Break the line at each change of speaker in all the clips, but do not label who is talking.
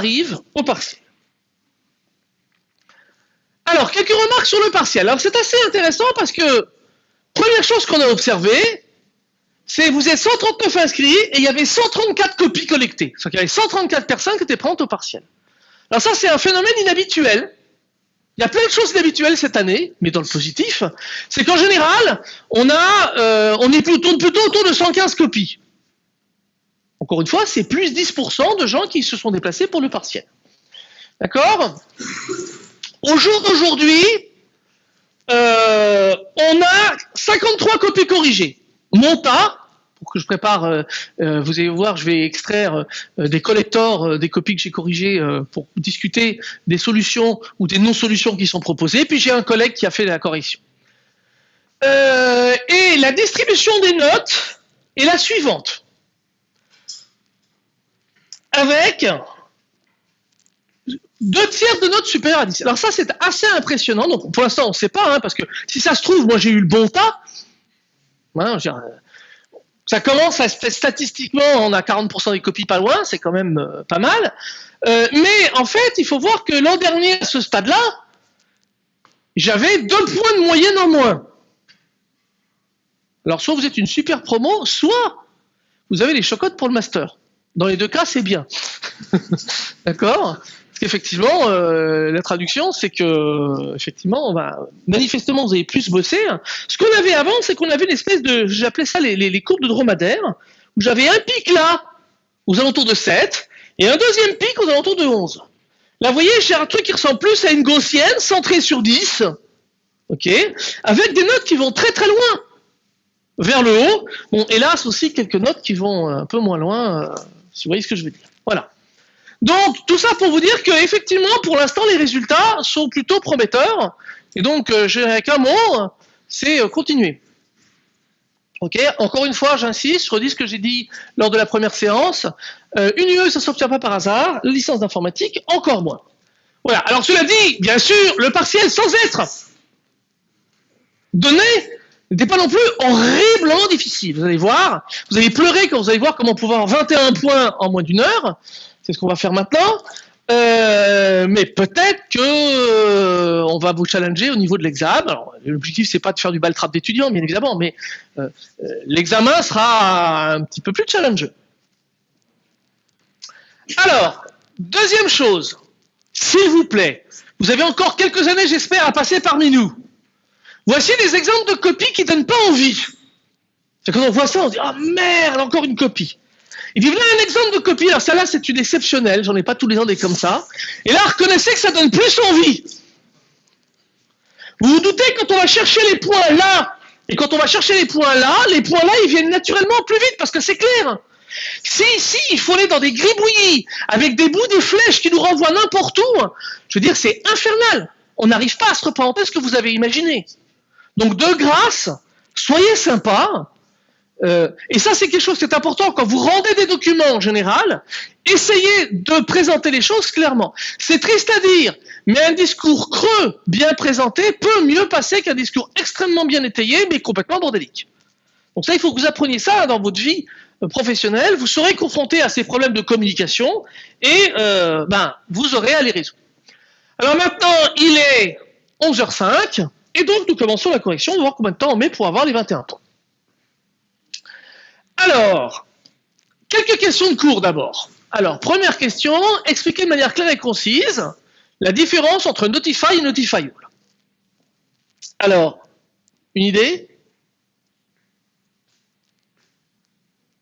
arrive au partiel. Alors, quelques remarques sur le partiel. Alors, c'est assez intéressant parce que, première chose qu'on a observée, c'est vous êtes 139 inscrits et il y avait 134 copies collectées. C'est-à-dire y avait 134 personnes qui étaient prêtes au partiel. Alors ça, c'est un phénomène inhabituel. Il y a plein de choses inhabituelles cette année, mais dans le positif, c'est qu'en général, on euh, est plutôt, plutôt autour de 115 copies. Encore une fois, c'est plus 10% de gens qui se sont déplacés pour le partiel. D'accord? Au jour d'aujourd'hui, euh, on a 53 copies corrigées. Monta, pour que je prépare, euh, euh, vous allez voir, je vais extraire des collectors, des copies que j'ai corrigées pour discuter des solutions ou des non-solutions qui sont proposées. Puis j'ai un collègue qui a fait la correction. et la distribution des notes est la suivante avec deux tiers de notes supérieures à 10. Alors ça, c'est assez impressionnant. Donc pour l'instant, on ne sait pas, hein, parce que si ça se trouve, moi j'ai eu le bon tas. Hein, ça commence à, statistiquement, on a 40% des copies pas loin, c'est quand même euh, pas mal. Euh, mais en fait, il faut voir que l'an dernier, à ce stade-là, j'avais deux points de moyenne en moins. Alors soit vous êtes une super promo, soit vous avez les chocottes pour le master. Dans les deux cas, c'est bien. D'accord Parce qu'effectivement, euh, la traduction, c'est que, effectivement, manifestement, vous avez plus bossé. Ce qu'on avait avant, c'est qu'on avait une espèce de, j'appelais ça les, courbes de dromadaire, où j'avais un pic là, aux alentours de 7, et un deuxième pic aux alentours de 11. Là, vous voyez, j'ai un truc qui ressemble plus à une gaussienne, centrée sur 10, ok, avec des notes qui vont très très loin vers le haut. Bon, hélas aussi quelques notes qui vont un peu moins loin. Euh, vous voyez ce que je veux dire. Voilà. Donc, tout ça pour vous dire qu'effectivement, pour l'instant, les résultats sont plutôt prometteurs. Et donc, euh, j'ai qu'un mot, c'est euh, continuer. Ok, encore une fois, j'insiste, je redis ce que j'ai dit lors de la première séance. Euh, une UE, ça ne s'obtient pas par hasard. licence d'informatique, encore moins. Voilà. Alors, cela dit, bien sûr, le partiel sans être donné n'était pas non plus horriblement difficile. Vous allez voir, vous allez pleurer quand vous allez voir comment pouvoir 21 points en moins d'une heure. C'est ce qu'on va faire maintenant. Euh, mais peut-être que euh, on va vous challenger au niveau de l'examen. L'objectif c'est pas de faire du baltrap d'étudiants, bien évidemment, mais euh, l'examen sera un petit peu plus challengeux. Alors, deuxième chose, s'il vous plaît, vous avez encore quelques années, j'espère, à passer parmi nous. Voici des exemples de copies qui donnent pas envie. Quand on voit ça, on se dit ah merde, encore une copie. Et puis voilà un exemple de copie. Alors celle-là, c'est une exceptionnelle. J'en ai pas tous les ans des comme ça. Et là, reconnaissez que ça donne plus envie. Vous vous doutez quand on va chercher les points là et quand on va chercher les points là, les points là, ils viennent naturellement plus vite parce que c'est clair. Si ici, il faut aller dans des gribouillis avec des bouts de flèches qui nous renvoient n'importe où, je veux dire, c'est infernal. On n'arrive pas à se représenter ce que vous avez imaginé? Donc de grâce, soyez sympa. Euh, et ça, c'est quelque chose qui est important quand vous rendez des documents en général. Essayez de présenter les choses clairement. C'est triste à dire, mais un discours creux, bien présenté, peut mieux passer qu'un discours extrêmement bien étayé, mais complètement bordélique. Donc ça, il faut que vous appreniez ça dans votre vie euh, professionnelle. Vous serez confronté à ces problèmes de communication et euh, ben, vous aurez à les résoudre. Alors maintenant, il est 11h05. Et donc, nous commençons la correction, on va voir combien de temps on met pour avoir les 21 points. Alors, quelques questions de cours d'abord. Alors, première question, expliquer de manière claire et concise la différence entre Notify et Notifiable. Alors, une idée?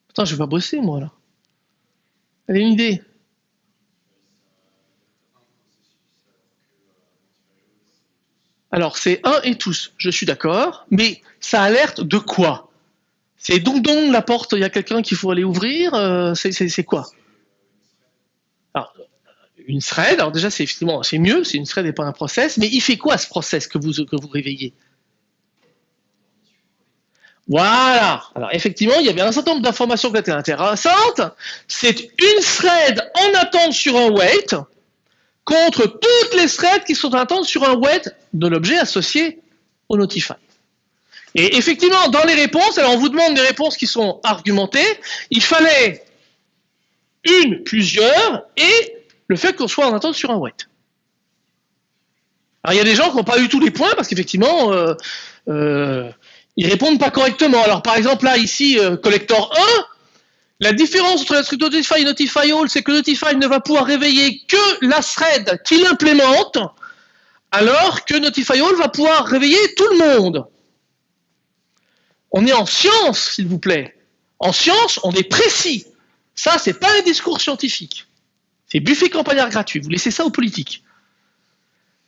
Putain, je vais pas bosser, moi, là. Allez, une idée Alors, c'est un et tous, je suis d'accord, mais ça alerte de quoi? C'est donc donc la porte, il y a quelqu'un qu'il faut aller ouvrir, euh, c'est quoi? Alors, une thread, alors déjà c'est effectivement c'est mieux, c'est une thread et pas un process, mais il fait quoi ce process que vous, que vous réveillez? Voilà. Alors effectivement, il y avait un certain nombre d'informations qui étaient intéressantes. C'est une thread en attente sur un wait, contre toutes les threads qui sont attentes sur un wait de l'objet associé au Notify. Et effectivement, dans les réponses, alors on vous demande des réponses qui sont argumentées, il fallait une, plusieurs et le fait qu'on soit en attente sur un wait. Alors il y a des gens qui n'ont pas eu tous les points parce qu'effectivement, euh, euh, ils répondent pas correctement. Alors par exemple là, ici, euh, collector 1, la différence entre l'instruction notify et notify all, c'est que notify ne va pouvoir réveiller que la thread qui l'implémente, alors que notify all va pouvoir réveiller tout le monde. On est en science, s'il vous plaît. En science, on est précis. Ça, c'est pas un discours scientifique. C'est buffet campagnard gratuit. Vous laissez ça aux politiques.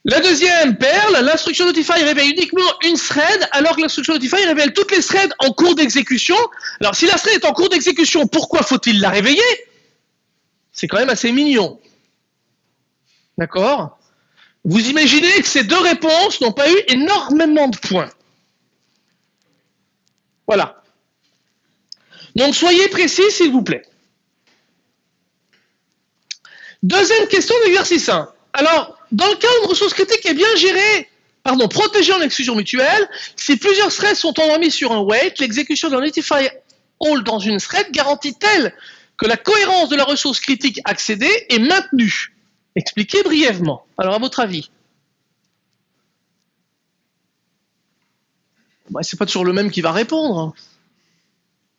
La deuxième perle, l'instruction notify révèle uniquement une thread, alors que l'instruction notify révèle toutes les threads en cours d'exécution. Alors, si la thread est en cours d'exécution, pourquoi faut-il la réveiller? C'est quand même assez mignon. D'accord? Vous imaginez que ces deux réponses n'ont pas eu énormément de points. Voilà. Donc, soyez précis, s'il vous plaît. Deuxième question d'exercice 1. Alors, dans le cas où une ressource critique est bien gérée, pardon, protégée en exclusion mutuelle, si plusieurs threads sont endormis sur un wait, l'exécution d'un notify all dans une thread garantit elle que la cohérence de la ressource critique accédée est maintenue? Expliquez brièvement. Alors, à votre avis? Bah, C'est pas toujours le même qui va répondre.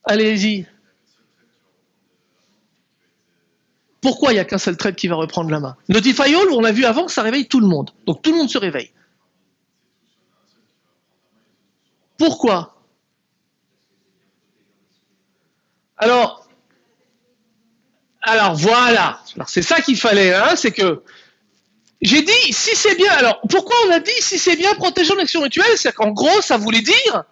Allez-y. Pourquoi il n'y a qu'un seul trade qui va reprendre la main? Notify All, on a vu avant ça réveille tout le monde. Donc tout le monde se réveille. Pourquoi? Alors, alors voilà. c'est ça qu'il fallait, hein, c'est que j'ai dit si c'est bien. Alors pourquoi on a dit si c'est bien protégeant l'action mutuelle C'est qu'en gros, ça voulait dire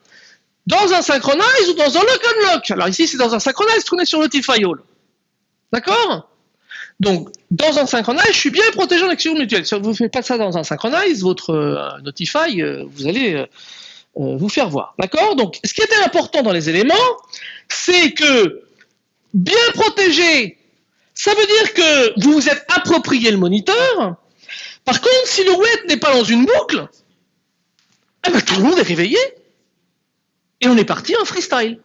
dans un synchronize ou dans un lock and lock? Alors ici, c'est dans un synchronize qu'on est sur Notify All. D'accord? Donc, dans un synchronize, je suis bien protégé en action mutuelle. Si vous ne faites pas ça dans un synchronize, votre euh, Notify, euh, vous allez euh, vous faire voir. D'accord? Donc, ce qui était important dans les éléments, c'est que bien protégé, ça veut dire que vous vous êtes approprié le moniteur. Par contre, si le wet n'est pas dans une boucle, eh ben, tout le monde est réveillé. Et on est parti en freestyle.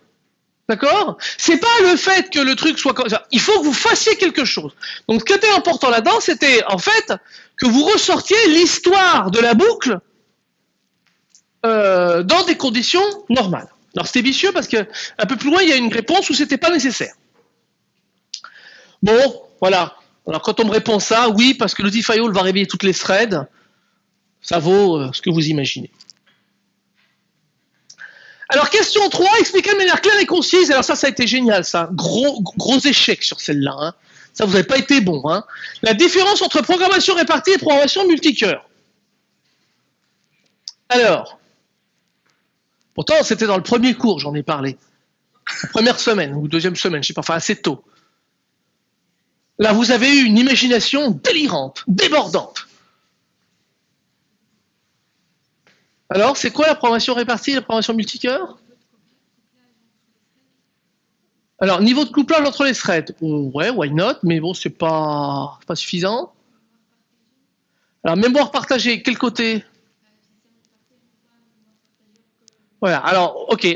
D'accord? C'est pas le fait que le truc soit comme ça. Il faut que vous fassiez quelque chose. Donc, ce qui était important là-dedans, c'était en fait que vous ressortiez l'histoire de la boucle euh, dans des conditions normales. Alors, c'était vicieux parce que un peu plus loin, il y a une réponse où c'était pas nécessaire. Bon, voilà. Alors, quand on me répond ça, oui, parce que le All va réveiller toutes les threads, ça vaut euh, ce que vous imaginez. Alors, question 3, expliquer de manière claire et concise. Alors ça, ça a été génial, ça. Gros, gros échec sur celle-là. Hein. Ça, vous n'avez pas été bon. Hein. La différence entre programmation répartie et programmation multicœur. Alors, pourtant, c'était dans le premier cours, j'en ai parlé. première semaine ou deuxième semaine, je ne sais pas, enfin assez tôt. Là, vous avez eu une imagination délirante, débordante. Alors, c'est quoi la programmation répartie la programmation multicœur Alors, niveau de couplage entre les threads, ouais, why not, mais bon, c'est pas, pas suffisant. Alors, mémoire partagée, quel côté? Voilà, alors, ok,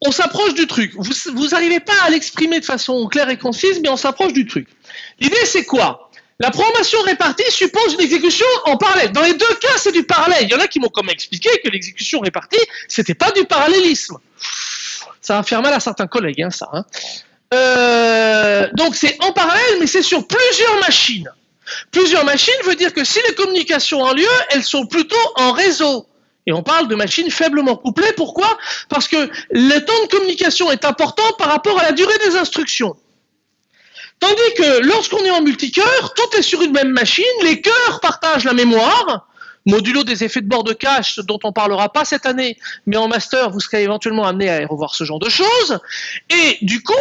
on s'approche du truc. Vous n'arrivez pas à l'exprimer de façon claire et concise, mais on s'approche du truc. L'idée, c'est quoi? La programmation répartie suppose une exécution en parallèle. Dans les deux cas, c'est du parallèle. Il y en a qui m'ont comme expliqué que l'exécution répartie, c'était pas du parallélisme. Ça va faire mal à certains collègues, hein, ça. Hein. Euh, donc c'est en parallèle, mais c'est sur plusieurs machines. Plusieurs machines veut dire que si les communications ont lieu, elles sont plutôt en réseau. Et on parle de machines faiblement couplées. Pourquoi? Parce que le temps de communication est important par rapport à la durée des instructions. Tandis que lorsqu'on est en multicœur, tout est sur une même machine, les cœurs partagent la mémoire, modulo des effets de bord de cache dont on parlera pas cette année, mais en master, vous serez éventuellement amené à revoir ce genre de choses, et du coup,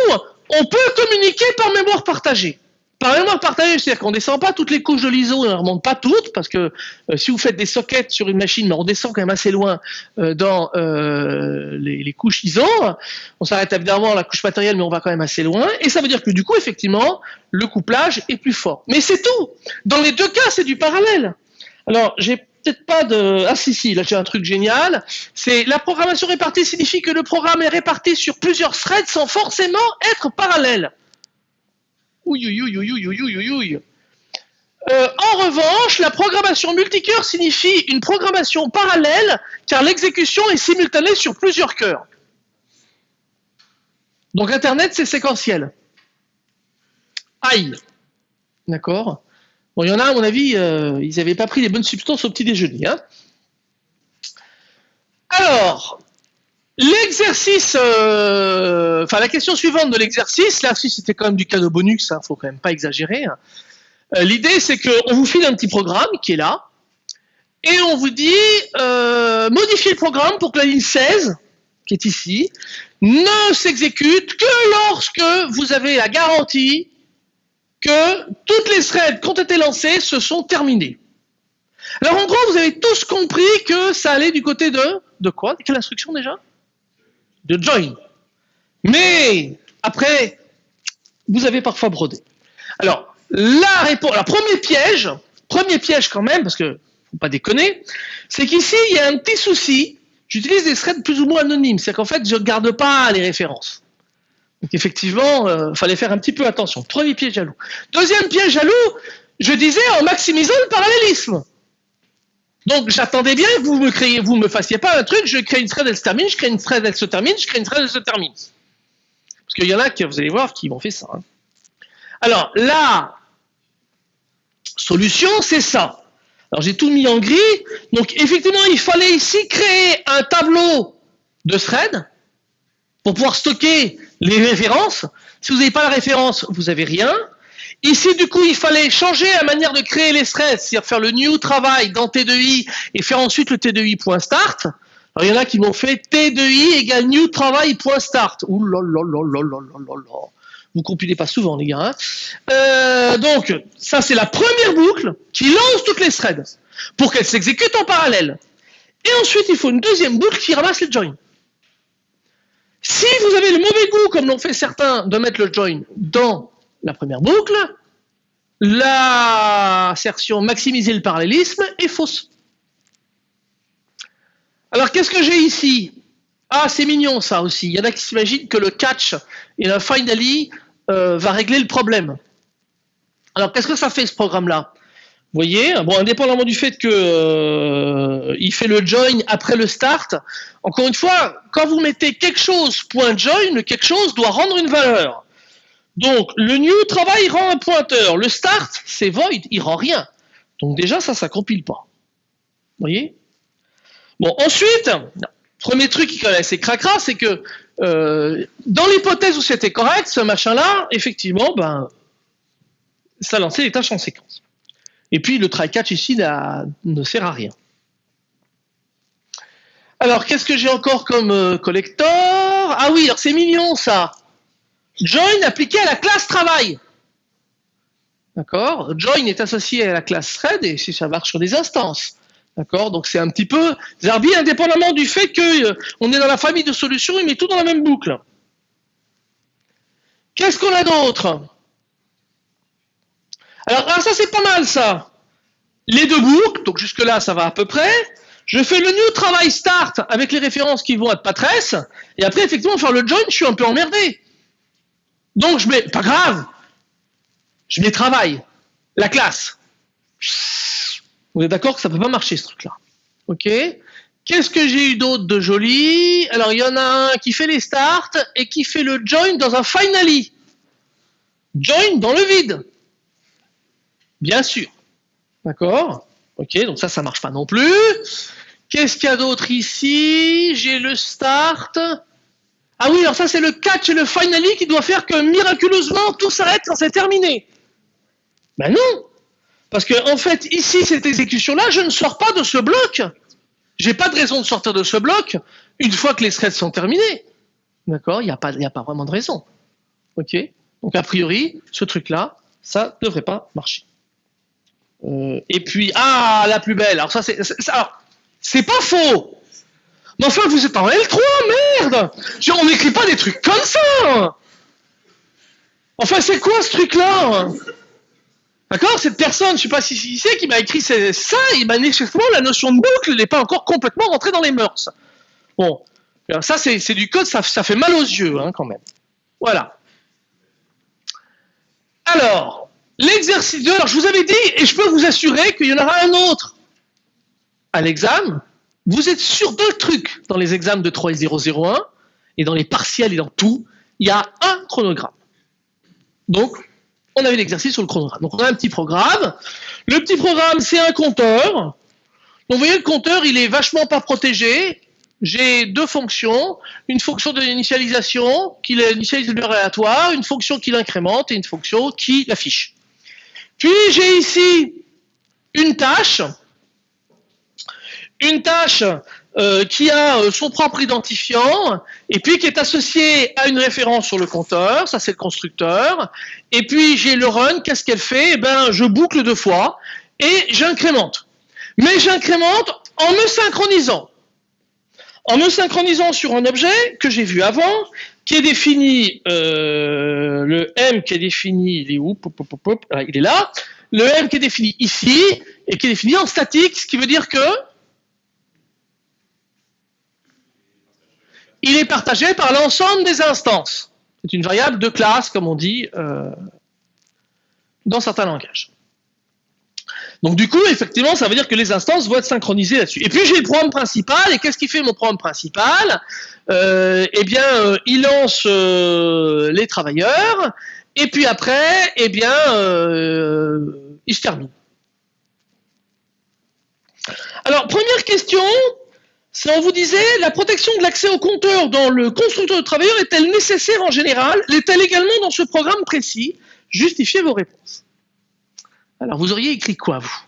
on peut communiquer par mémoire partagée. Par mémoire partagée, c'est-à-dire qu'on ne descend pas toutes les couches de l'ISO, on ne remonte pas toutes, parce que euh, si vous faites des sockets sur une machine, on descend quand même assez loin euh, dans euh, les, couches ISO, on s'arrête évidemment à la couche matérielle, mais on va quand même assez loin, et ça veut dire que du coup, effectivement, le couplage est plus fort. Mais c'est tout Dans les deux cas, c'est du parallèle. Alors, j'ai peut-être pas de... Ah si, si, là j'ai un truc génial. C'est la programmation répartie signifie que le programme est réparti sur plusieurs threads sans forcément être parallèle. En revanche, la programmation multicœur signifie une programmation parallèle car l'exécution est simultanée sur plusieurs cœurs. Donc Internet, c'est séquentiel. Aïe. D'accord Bon, il y en a, à mon avis, ils n'avaient pas pris les bonnes substances au petit déjeuner. Alors, l'exercice, euh, enfin la question suivante de l'exercice, là, si c'était quand même du cadeau bonus, il hein, faut quand même pas exagérer. Hein. Euh, l'idée, c'est qu'on vous file un petit programme qui est là, et on vous dit, modifiez le programme pour que la ligne 16, qui est ici, ne s'exécute que lorsque vous avez la garantie que toutes les threads qui ont été lancés se sont terminés. Alors en gros, vous avez tous compris que ça allait du côté de... De quoi? Quelle instruction déjà? De join. Mais après, vous avez parfois brodé. Alors, la réponse, la premier piège, premier piège quand même, parce que faut pas déconner, c'est qu'ici, il y a un petit souci. J'utilise des threads plus ou moins anonymes, c'est qu'en fait, je ne garde pas les références. Donc effectivement, il euh, fallait faire un petit peu attention. Premier piège jaloux. Deuxième piège jaloux, je disais en maximisant le parallélisme. Donc j'attendais bien que vous me créiez, vous me fassiez pas un truc, je crée une thread, elle se termine, je crée une thread, elle se termine, je crée une thread, elle se termine. Parce qu'il y en a qui, vous allez voir, qui m'ont fait ça. Hein. Alors, la solution, c'est ça. Alors j'ai tout mis en gris. Donc effectivement, il fallait ici créer un tableau de thread pour pouvoir stocker les références. Si vous n'avez pas la référence, vous n'avez rien. Ici, du coup, il fallait changer la manière de créer les threads, c'est-à-dire faire le new travail dans T2i et faire ensuite le T2i.start. Alors, il y en a qui m'ont fait T2i égale new travail.start. Ouh là là là là là là là Vous compilez pas souvent, les gars. Hein. Euh, donc, ça, c'est la première boucle qui lance toutes les threads pour qu'elles s'exécutent en parallèle. Et ensuite, il faut une deuxième boucle qui ramasse les joins. Si vous avez le mauvais goût, comme l'ont fait certains, de mettre le join dans la première boucle, l'assertion maximiser le parallélisme est fausse. Alors qu'est-ce que j'ai ici? Ah, c'est mignon ça aussi. Il y en a qui s'imaginent que le catch et le finally euh, va régler le problème. Alors qu'est-ce que ça fait ce programme-là? Vous voyez, bon, indépendamment du fait que euh, fait le join après le start, encore une fois, quand vous mettez quelque chose point join, quelque chose doit rendre une valeur. Donc le new travail rend un pointeur, le start c'est void, il rend rien. Donc déjà ça, ça compile pas. Vous voyez? Bon, ensuite, premier truc qui est assez cracra, c'est que euh, dans l'hypothèse où c'était correct, ce machin-là, effectivement, ben, ça lançait les tâches en séquence. Et puis le try-catch ici ne sert à rien. Alors, qu'est-ce que j'ai encore comme euh, collector? Ah oui, alors c'est mignon ça. Join appliqué à la classe travail. D'accord? Join est associé à la classe thread et si ça marche sur des instances. D'accord? Donc c'est un petit peu Zarbi, indépendamment du fait qu'on euh, est dans la famille de solutions, il met tout dans la même boucle. Qu'est-ce qu'on a d'autre? Alors, ah, ça c'est pas mal ça. Les deux boucles, donc jusque là ça va à peu près. Je fais le new travail start avec les références qui vont être patresse. Et après, effectivement, faire le join, je suis un peu emmerdé. Donc je mets, pas grave, je mets travail, la classe. Vous êtes d'accord que ça peut pas marcher ce truc-là. Ok Qu'est-ce que j'ai eu d'autre de joli? Alors il y en a un qui fait les starts et qui fait le join dans un finally. Join dans le vide. Bien sûr. D'accord? Ok, donc ça, ça marche pas non plus. Qu'est-ce qu'il y a d'autre ici? J'ai le start. Ah oui, alors ça, c'est le catch et le finally qui doit faire que miraculeusement, tout s'arrête quand c'est terminé. Ben non Parce que en fait, ici, cette exécution-là, je ne sors pas de ce bloc. J'ai pas de raison de sortir de ce bloc une fois que les threads sont terminés. D'accord? Il n'y a, pas, a pas vraiment de raison. Ok? Donc a priori, ce truc-là, ça ne devrait pas marcher. Euh, et puis, ah, la plus belle. Alors ça, c'est, c'est pas faux. Mais enfin, vous êtes en L3, merde On n'écrit pas des trucs comme ça Enfin, c'est quoi ce truc-là? D'accord? Cette personne, je sais pas si c'est qui m'a écrit ça, et manifestement, la notion de boucle n'est pas encore complètement rentrée dans les mœurs. Bon, ça, c'est, du code, ça, ça, fait mal aux yeux, hein, quand même. Voilà. Alors, l'exercice 2, alors je vous avais dit, et je peux vous assurer qu'il y en aura un autre à l'examen. Vous êtes sur deux trucs dans les examens de 3 et 001, et dans les partiels et dans tout, il y a un chronogramme. Donc, on avait l'exercice sur le chronogramme. Donc, on a un petit programme. Le petit programme, c'est un compteur. Donc, vous voyez, le compteur, il est vachement pas protégé. J'ai deux fonctions. Une fonction d'initialisation qui initialise le aléatoire, une fonction qui l'incrémente et une fonction qui l'affiche. Puis, j'ai ici une tâche. Une tâche euh, qui a euh, son propre identifiant, et puis qui est associé à une référence sur le compteur, ça c'est le constructeur, et puis j'ai le run, qu'est-ce qu'elle fait? Eh ben, je boucle deux fois, et j'incrémente. Mais j'incrémente en me synchronisant. En me synchronisant sur un objet que j'ai vu avant, qui est défini, euh, le M qui est défini, il est où? Ah, Il est là. Le M qui est défini ici, et qui est défini en statique, ce qui veut dire que il est partagé par l'ensemble des instances. C'est une variable de classe, comme on dit euh, dans certains langages. Donc du coup, effectivement, ça veut dire que les instances vont être synchronisées là-dessus. Et puis j'ai le programme principal, et qu'est-ce qui fait mon programme principal? Euh, Eh bien, euh, il lance les travailleurs, et puis après, eh bien, il se termine. Alors, première question, si on vous disait, la protection de l'accès au compteur dans le constructeur de travailleurs est-elle nécessaire en général? L'est-elle également dans ce programme précis? Justifiez vos réponses. Alors, vous auriez écrit quoi, vous?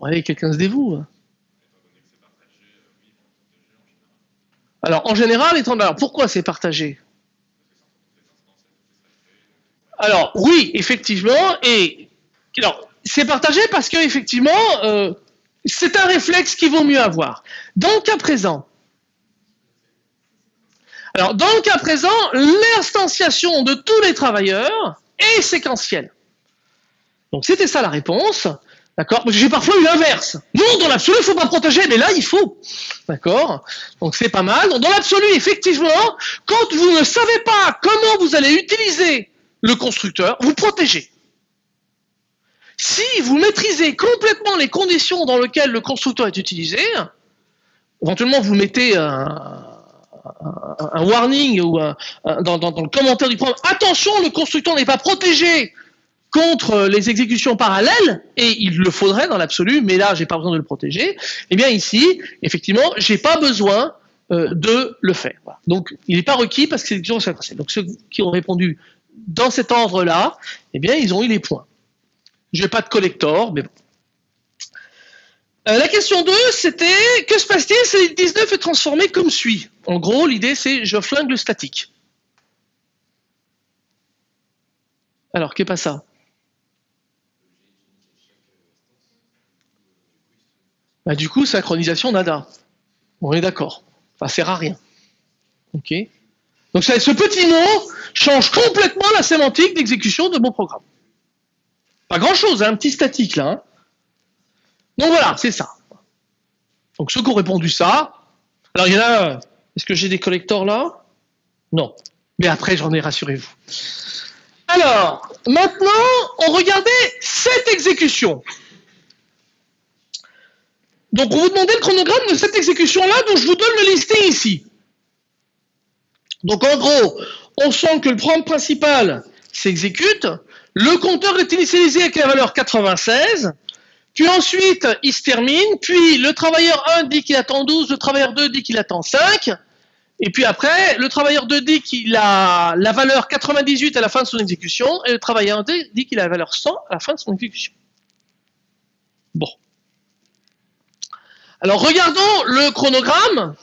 Ouais, quelqu'un se dévoue. Hein. Alors, en général, étant... Alors, pourquoi c'est partagé? Alors oui, effectivement, et alors c'est partagé parce que effectivement, euh, c'est un réflexe qu'il vaut mieux avoir. Dans le cas présent, alors dans le cas présent, l'instanciation de tous les travailleurs est séquentielle. Donc c'était ça la réponse. D'accord? J'ai parfois eu l'inverse. Non, dans l'absolu, il ne faut pas protéger, mais là, il faut. D'accord? Donc c'est pas mal. Dans l'absolu, effectivement, quand vous ne savez pas comment vous allez utiliser le constructeur, vous protégez. Si vous maîtrisez complètement les conditions dans lesquelles le constructeur est utilisé, éventuellement vous mettez un, warning ou dans, dans, le commentaire du programme, attention, le constructeur n'est pas protégé contre les exécutions parallèles, et il le faudrait dans l'absolu, mais là, j'ai pas besoin de le protéger, eh bien ici, effectivement, j'ai pas besoin euh, de le faire. Donc, il n'est pas requis parce que c'est l'exécution Donc, ceux qui ont répondu dans cet ordre-là, eh bien, ils ont eu les points. Je n'ai pas de collector, mais bon. Euh, la question 2, c'était que se passe-t-il si le 19 est transformé comme suit? En gros, l'idée c'est je flingue le statique. Alors, qu'est pas ça? Bah, Du coup, synchronisation nada. On est d'accord. Ça sert à rien. Ok donc ce petit mot change complètement la sémantique d'exécution de mon programme. Pas grand-chose, hein, un petit statique là. Hein. Donc voilà, c'est ça. Donc ceux qui ont répondu ça, alors il y en a, est-ce que j'ai des collecteurs là? Non. Mais après, j'en ai, rassurez-vous. Alors, maintenant, on regardait cette exécution. Donc, on vous demandait le chronogramme de cette exécution-là, dont je vous donne le listing ici. Donc en gros, on sent que le programme principal s'exécute, le compteur est initialisé avec la valeur 96, puis ensuite il se termine, puis le travailleur 1 dit qu'il attend 12, le travailleur 2 dit qu'il attend 5, et puis après, le travailleur 2 dit qu'il a la valeur 98 à la fin de son exécution, et le travailleur 1 dit qu'il a la valeur 100 à la fin de son exécution. Bon. Alors regardons le chronogramme.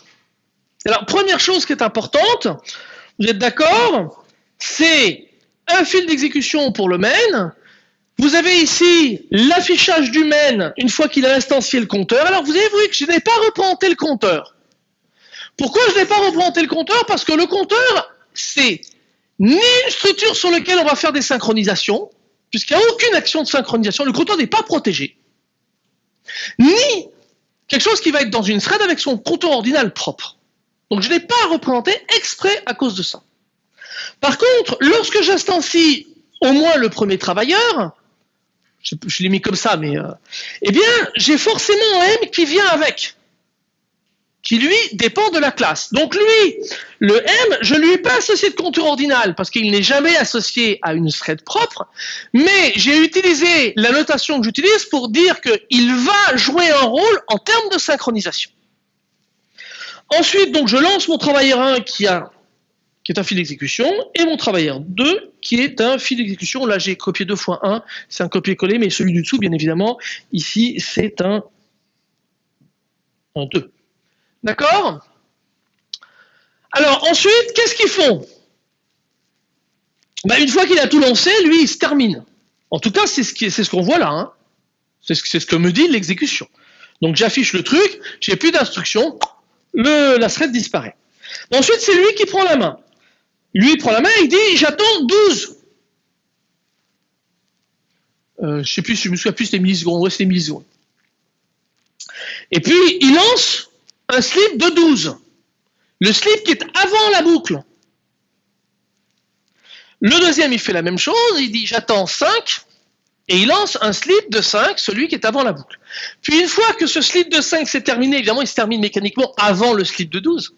Alors, première chose qui est importante, vous êtes d'accord C'est un fil d'exécution pour le main. Vous avez ici l'affichage du main une fois qu'il a instancié le compteur. Alors, vous avez vu que je n'ai pas représenté le compteur. Pourquoi je n'ai pas représenté le compteur? Parce que le compteur, c'est ni une structure sur laquelle on va faire des synchronisations, puisqu'il n'y a aucune action de synchronisation, le compteur n'est pas protégé, ni quelque chose qui va être dans une thread avec son compteur ordinal propre. Donc je ne l'ai pas représenté exprès à cause de ça. Par contre, lorsque j'instancie au moins le premier travailleur, je, l'ai mis comme ça, mais euh, eh bien, j'ai forcément un M qui vient avec, qui lui dépend de la classe. Donc lui, le M, je ne lui ai pas associé de compteur ordinal parce qu'il n'est jamais associé à une thread propre, mais j'ai utilisé la notation que j'utilise pour dire qu'il va jouer un rôle en termes de synchronisation. Ensuite, donc, je lance mon travailleur 1 qui est un fil d'exécution, et mon travailleur 2, qui est un fil d'exécution. Là, j'ai copié 2 fois 1, c'est un copier-coller, mais celui du dessous, bien évidemment, ici, c'est un, un 2. D'accord? Alors, ensuite, qu'est-ce qu'ils font? Ben, Une fois qu'il a tout lancé, lui, il se termine. En tout cas, c'est ce qu'on voit là. Hein. C'est ce, ce, que me dit l'exécution. Donc, j'affiche le truc, j'ai plus d'instructions, la thread disparaît. Ensuite, c'est lui qui prend la main. Lui, prend la main et il dit J'attends 12. Euh, je sais plus, je me souviens plus, c'était millisecondes. Ouais, c'était millisecondes. Et puis, il lance un slip de 12. Le slip qui est avant la boucle. Le deuxième, il fait la même chose. Il dit J'attends 5. Et il lance un slip de 5, celui qui est avant la boucle. Puis une fois que ce slip de 5 s'est terminé, évidemment, il se termine mécaniquement avant le slip de 12.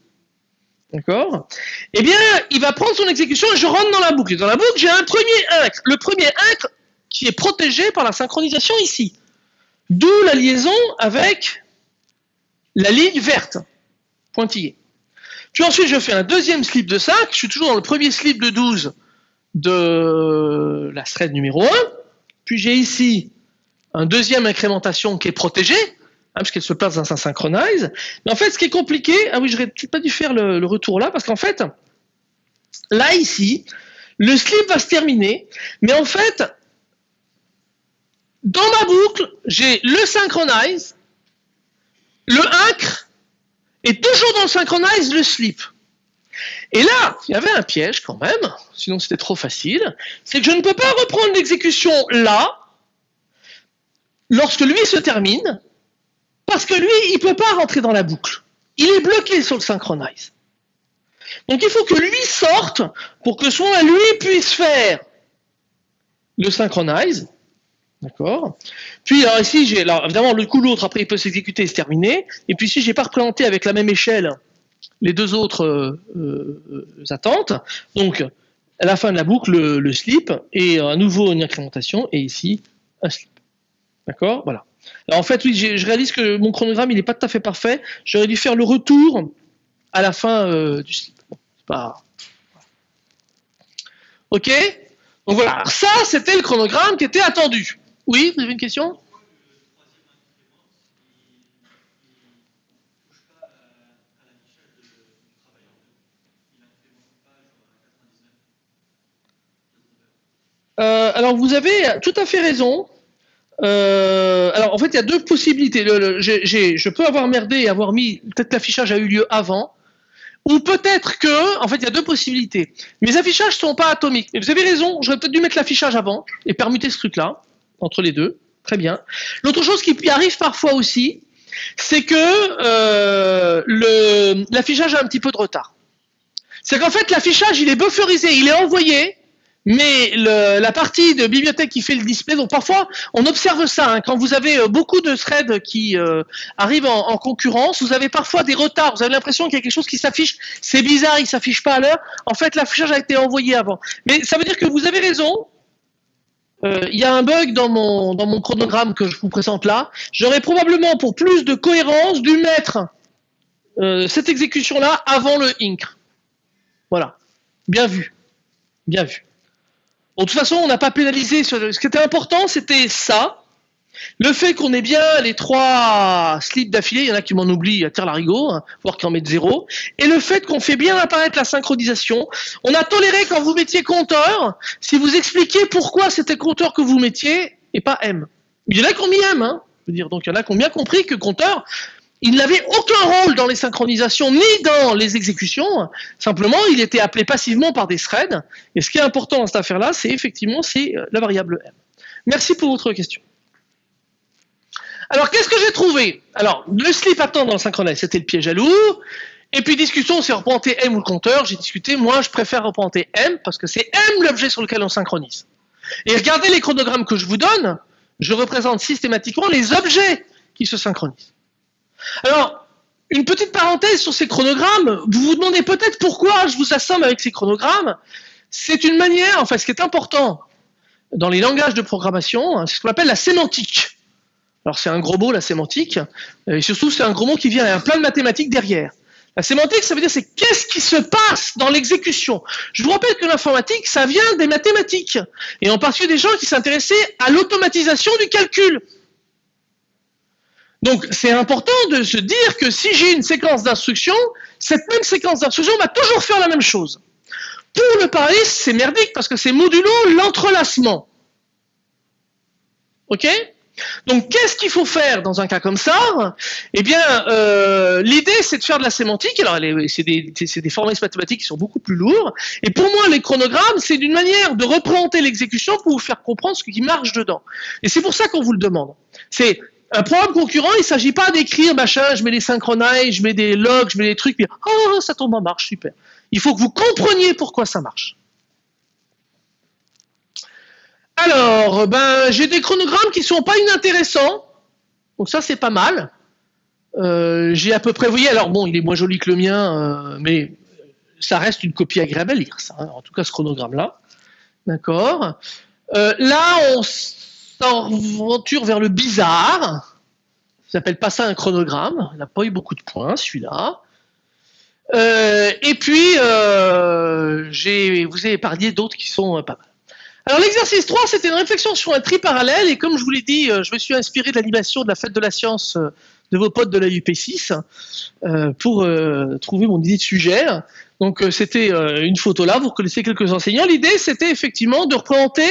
D'accord? Eh bien, il va prendre son exécution et je rentre dans la boucle. Et dans la boucle, j'ai un premier incre. Le premier incre qui est protégé par la synchronisation ici. D'où la liaison avec la ligne verte, pointillée. Puis ensuite, je fais un deuxième slip de 5. Je suis toujours dans le premier slip de 12 de la thread numéro 1. Puis j'ai ici un deuxième incrémentation qui est protégé, Hein, parce qu'elle se place dans un synchronize. Mais en fait, ce qui est compliqué, ah oui, j'aurais peut-être pas dû faire le, retour là, parce qu'en fait, là, ici, le slip va se terminer, mais en fait, dans ma boucle, j'ai le synchronize, le incre, et toujours dans le synchronize, le slip. Et là, il y avait un piège quand même, sinon c'était trop facile, c'est que je ne peux pas reprendre l'exécution là, lorsque lui se termine, parce que lui, il ne peut pas rentrer dans la boucle. Il est bloqué sur le synchronize. Donc il faut que lui sorte pour que soit lui puisse faire le synchronize. D'accord? Puis alors ici, évidemment le coup l'autre, après il peut s'exécuter et se terminer. Et puis si j'ai pas représenté avec la même échelle les deux autres euh, euh, attentes, donc à la fin de la boucle, le, slip, et à nouveau une incrémentation, et ici, un slip. D'accord? Voilà en fait, oui, je réalise que mon chronogramme, il n'est pas tout à fait parfait. J'aurais dû faire le retour à la fin euh, du slip. pas... Ok? Donc voilà, ça, c'était le chronogramme qui était attendu. Oui, vous avez une question? Euh, alors vous avez tout à fait raison. Euh, alors en fait, il y a deux possibilités. je peux avoir merdé et avoir mis peut-être l'affichage a eu lieu avant, ou peut-être que, en fait, il y a deux possibilités. Mes affichages sont pas atomiques. Mais vous avez raison, j'aurais peut-être dû mettre l'affichage avant et permuter ce truc-là entre les deux. Très bien. L'autre chose qui arrive parfois aussi, c'est que euh, l'affichage a un petit peu de retard. C'est qu'en fait, l'affichage, il est bufferisé, il est envoyé, mais la partie de bibliothèque qui fait le display, donc parfois on observe ça, hein. quand vous avez euh, beaucoup de threads qui euh, arrivent en, concurrence, vous avez parfois des retards, vous avez l'impression qu'il y a quelque chose qui s'affiche, c'est bizarre, il s'affiche pas à l'heure, en fait l'affichage a été envoyé avant. Mais ça veut dire que vous avez raison, euh, il y a un bug dans mon, dans mon chronogramme que je vous présente là, j'aurais probablement pour plus de cohérence dû mettre cette exécution-là avant le incre. Voilà, bien vu, bien vu de toute façon, on n'a pas pénalisé. Ce qui était important, c'était ça. Le fait qu'on ait bien les trois slips d'affilée, il y en a qui m'en oublient à terre larigot, hein, voire qui en mettent zéro. Et le fait qu'on fait bien apparaître la synchronisation. On a toléré quand vous mettiez compteur, si vous expliquiez pourquoi c'était compteur que vous mettiez et pas M. Il y en a qui ont mis M, hein. Je dire, donc il y en a qui ont bien compris que compteur, il n'avait aucun rôle dans les synchronisations ni dans les exécutions. Simplement, il était appelé passivement par des threads. Et ce qui est important dans cette affaire-là, c'est effectivement c'est euh, la variable m. Merci pour votre question. Alors, qu'est-ce que j'ai trouvé? Alors, le slip attend dans le synchronize, c'était le piège à loup. Et puis discussion, c'est représenter M ou le compteur. J'ai discuté, moi je préfère représenter M parce que c'est M l'objet sur lequel on synchronise. Et regardez les chronogrammes que je vous donne, je représente systématiquement les objets qui se synchronisent. Alors, une petite parenthèse sur ces chronogrammes, vous vous demandez peut-être pourquoi je vous assomme avec ces chronogrammes. C'est une manière, enfin ce qui est important dans les langages de programmation, hein, c'est ce qu'on appelle la sémantique. Alors c'est un gros mot, la sémantique, et surtout c'est un gros mot qui vient, avec un plein de mathématiques derrière. La sémantique, ça veut dire c'est qu'est-ce qui se passe dans l'exécution. Je vous rappelle que l'informatique, ça vient des mathématiques, et en particulier des gens qui s'intéressaient à l'automatisation du calcul. Donc c'est important de se dire que si j'ai une séquence d'instructions, cette même séquence d'instructions va toujours faire la même chose. Pour le parallélisme, c'est merdique parce que c'est modulo l'entrelacement. Ok? Donc, qu'est-ce qu'il faut faire dans un cas comme ça? Eh bien, euh, l'idée, c'est de faire de la sémantique. Alors, c'est des, des formalismes mathématiques qui sont beaucoup plus lourds. Et pour moi, les chronogrammes, c'est d'une manière de représenter l'exécution pour vous faire comprendre ce qui marche dedans. Et c'est pour ça qu'on vous le demande. C'est un programme concurrent, il ne s'agit pas d'écrire, machin, je mets des synchronize, je mets des logs, je mets des trucs, puis oh, ça tombe en marche, super. Il faut que vous compreniez pourquoi ça marche. Alors, ben, j'ai des chronogrammes qui ne sont pas inintéressants, donc ça c'est pas mal. Euh, j'ai à peu près, vous voyez, alors bon, il est moins joli que le mien, euh, mais ça reste une copie agréable à lire, ça, hein. en tout cas ce chronogramme-là. D'accord euh, Là, on s'aventure vers le bizarre. Ça s'appelle pas ça un chronogramme. Il n'a pas eu beaucoup de points, celui-là. Euh, et puis, euh, vous ai épargné d'autres qui sont euh, pas mal. Alors l'exercice 3, c'était une réflexion sur un tri parallèle, et comme je vous l'ai dit, je me suis inspiré de l'animation de la fête de la science de vos potes de la UP6 pour trouver mon idée de sujet. Donc c'était une photo là, vous connaissez quelques enseignants. L'idée, c'était effectivement de représenter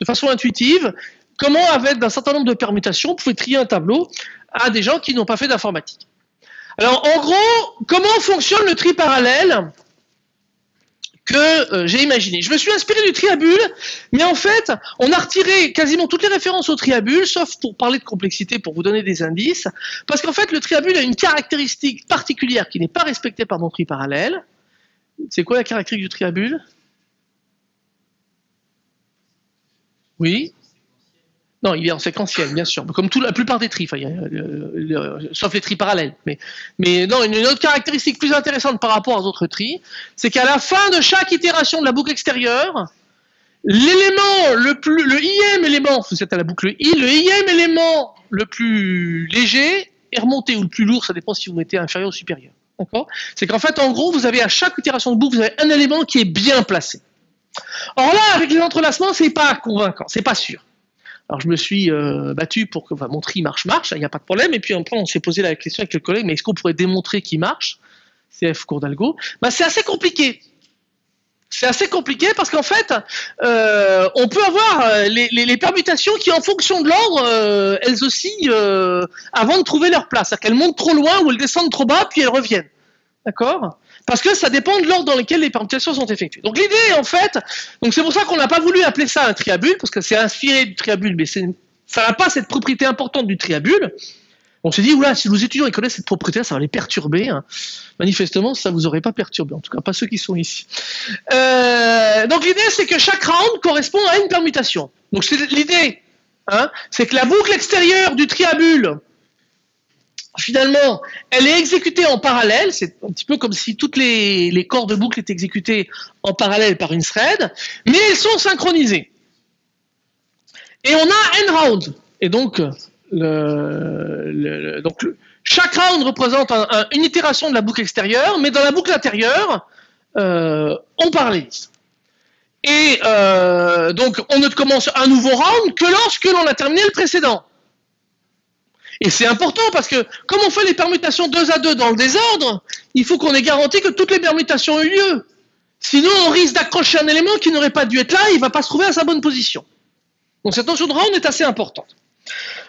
de façon intuitive comment, avec un certain nombre de permutations, on pouvait trier un tableau à des gens qui n'ont pas fait d'informatique. Alors, en gros, comment fonctionne le tri parallèle que euh, j'ai imaginé? Je me suis inspiré du triabule, mais en fait, on a retiré quasiment toutes les références au triabule, sauf pour parler de complexité, pour vous donner des indices, parce qu'en fait, le triabule a une caractéristique particulière qui n'est pas respectée par mon tri parallèle. C'est quoi la caractéristique du triabule? Oui non, il est en séquentiel, bien sûr, comme tout, la plupart des tri, sauf les tri parallèles. Mais, non, une, autre caractéristique plus intéressante par rapport aux autres tri, c'est qu'à la fin de chaque itération de la boucle extérieure, l'élément le plus, le ième élément, vous êtes à la boucle i, le ième élément le plus léger est remonté ou le plus lourd, ça dépend si vous mettez inférieur ou supérieur. D'accord? C'est qu'en fait, en gros, vous avez à chaque itération de boucle, vous avez un élément qui est bien placé. Or là, avec les entrelacements, c'est pas convaincant, c'est pas sûr. Alors je me suis euh, battu pour que mon tri marche marche, il n'y a pas de problème. Et puis on s'est posé la question avec le collègue, mais est-ce qu'on pourrait démontrer qu'il marche? CF cours d'algo. Bah, c'est assez compliqué. C'est assez compliqué parce qu'en fait, euh, on peut avoir euh, les, permutations qui, en fonction de l'ordre, elles aussi, avant de trouver leur place. C'est-à-dire qu'elles montent trop loin ou elles descendent trop bas, puis elles reviennent. D'accord? Parce que ça dépend de l'ordre dans lequel les permutations sont effectuées. Donc l'idée, en fait, donc c'est pour ça qu'on n'a pas voulu appeler ça un triabule, parce que c'est inspiré du triabule, mais ça n'a pas cette propriété importante du triabule. On s'est dit, oula, si nos étudiants ils connaissent cette propriété, ça va les perturber. Hein. Manifestement, ça ne vous aurait pas perturbé, en tout cas pas ceux qui sont ici. Euh, donc l'idée, c'est que chaque round correspond à une permutation. Donc l'idée, hein, c'est que la boucle extérieure du triabule finalement, elle est exécutée en parallèle. C'est un petit peu comme si toutes les, corps de boucle étaient exécutés en parallèle par une thread, mais elles sont synchronisées. Et on a n rounds. Et donc, chaque round représente une itération de la boucle extérieure, mais dans la boucle intérieure, euh, on parallélise. Et euh, donc, on ne commence un nouveau round que lorsque l'on a terminé le précédent. Et c'est important parce que comme on fait les permutations deux à deux dans le désordre, il faut qu'on ait garanti que toutes les permutations eu lieu. Sinon, on risque d'accrocher un élément qui n'aurait pas dû être là, il ne va pas se trouver à sa bonne position. Donc cette notion de round est assez importante.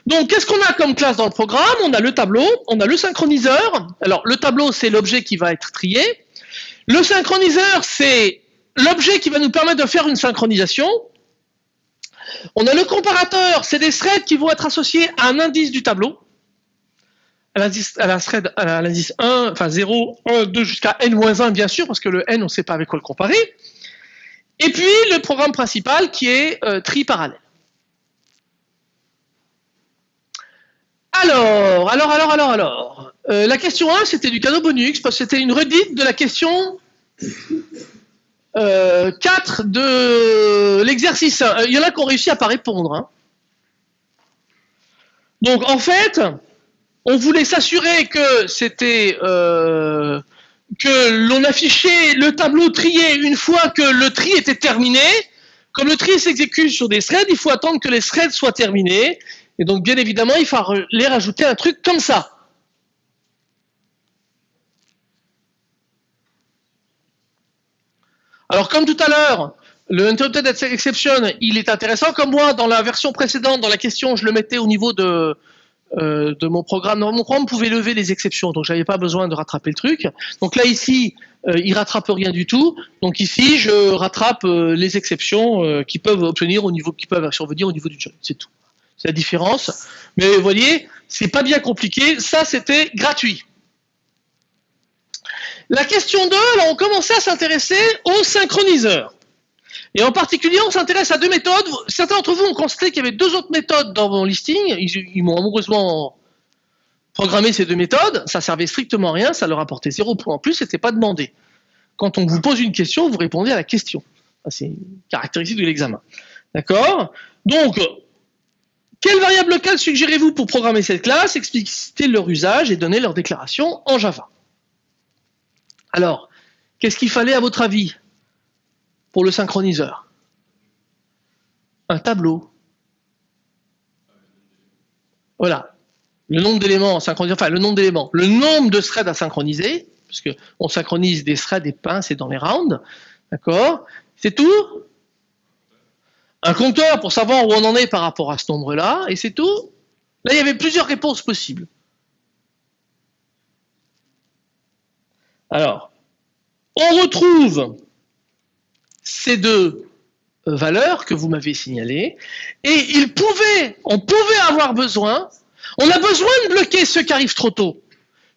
Donc qu'est-ce qu'on a comme classe dans le programme? On a le tableau, on a le synchroniseur. Alors le tableau, c'est l'objet qui va être trié. Le synchroniseur, c'est l'objet qui va nous permettre de faire une synchronisation. On a le comparateur, c'est des threads qui vont être associés à un indice du tableau. à l'indice, la thread, à l'indice 1, enfin 0, 1, 2 jusqu'à n-1 bien sûr, parce que le n on ne sait pas avec quoi le comparer. Et puis le programme principal qui est euh, tri parallèle. Alors, alors, alors, alors, alors. Euh, la question 1, c'était du cadeau bonus, parce que c'était une redite de la question euh, 4 de l'exercice 1. Il y en a qui ont réussi à pas répondre. Hein. Donc, en fait, on voulait s'assurer que c'était euh, que l'on affichait le tableau trié une fois que le tri était terminé. Comme le tri s'exécute sur des threads, il faut attendre que les threads soient terminés. Et donc, bien évidemment, il fallait rajouter un truc comme ça. Alors, comme tout à l'heure, le interrupted exception, il est intéressant. Comme moi, dans la version précédente, dans la question, je le mettais au niveau de, euh, mon programme. Mon programme pouvait lever les exceptions, donc j'avais pas besoin de rattraper le truc. Donc là, ici, euh, il rattrape rien du tout. Donc ici, je rattrape euh, les exceptions euh, qui peuvent obtenir au niveau, qui peuvent survenir au niveau du job. C'est tout. C'est la différence. Mais vous voyez, c'est pas bien compliqué. Ça, c'était gratuit. La question 2, alors on commençait à s'intéresser aux synchroniseurs. Et en particulier, on s'intéresse à deux méthodes. Certains d'entre vous ont constaté qu'il y avait deux autres méthodes dans mon listing. Ils, m'ont amoureusement programmé ces deux méthodes. Ça servait strictement à rien. Ça leur apportait zéro point en plus. C'était pas demandé. Quand on vous pose une question, vous répondez à la question. C'est une caractéristique de l'examen. D'accord? Donc, quelle variable locale suggérez-vous pour programmer cette classe, expliciter leur usage et donner leur déclaration en Java Alors, qu'est-ce qu'il fallait à votre avis pour le synchroniseur? Un tableau. Voilà. Le nombre d'éléments synchronisés, enfin le nombre d'éléments, le nombre de threads à synchroniser, parce qu'on synchronise des threads, des pinces et dans les rounds, d'accord? C'est tout? Un compteur pour savoir où on en est par rapport à ce nombre-là, et c'est tout. Là, il y avait plusieurs réponses possibles. Alors, on retrouve ces deux valeurs que vous m'avez signalées, et il pouvait, on pouvait avoir besoin, on a besoin de bloquer ceux qui arrivent trop tôt,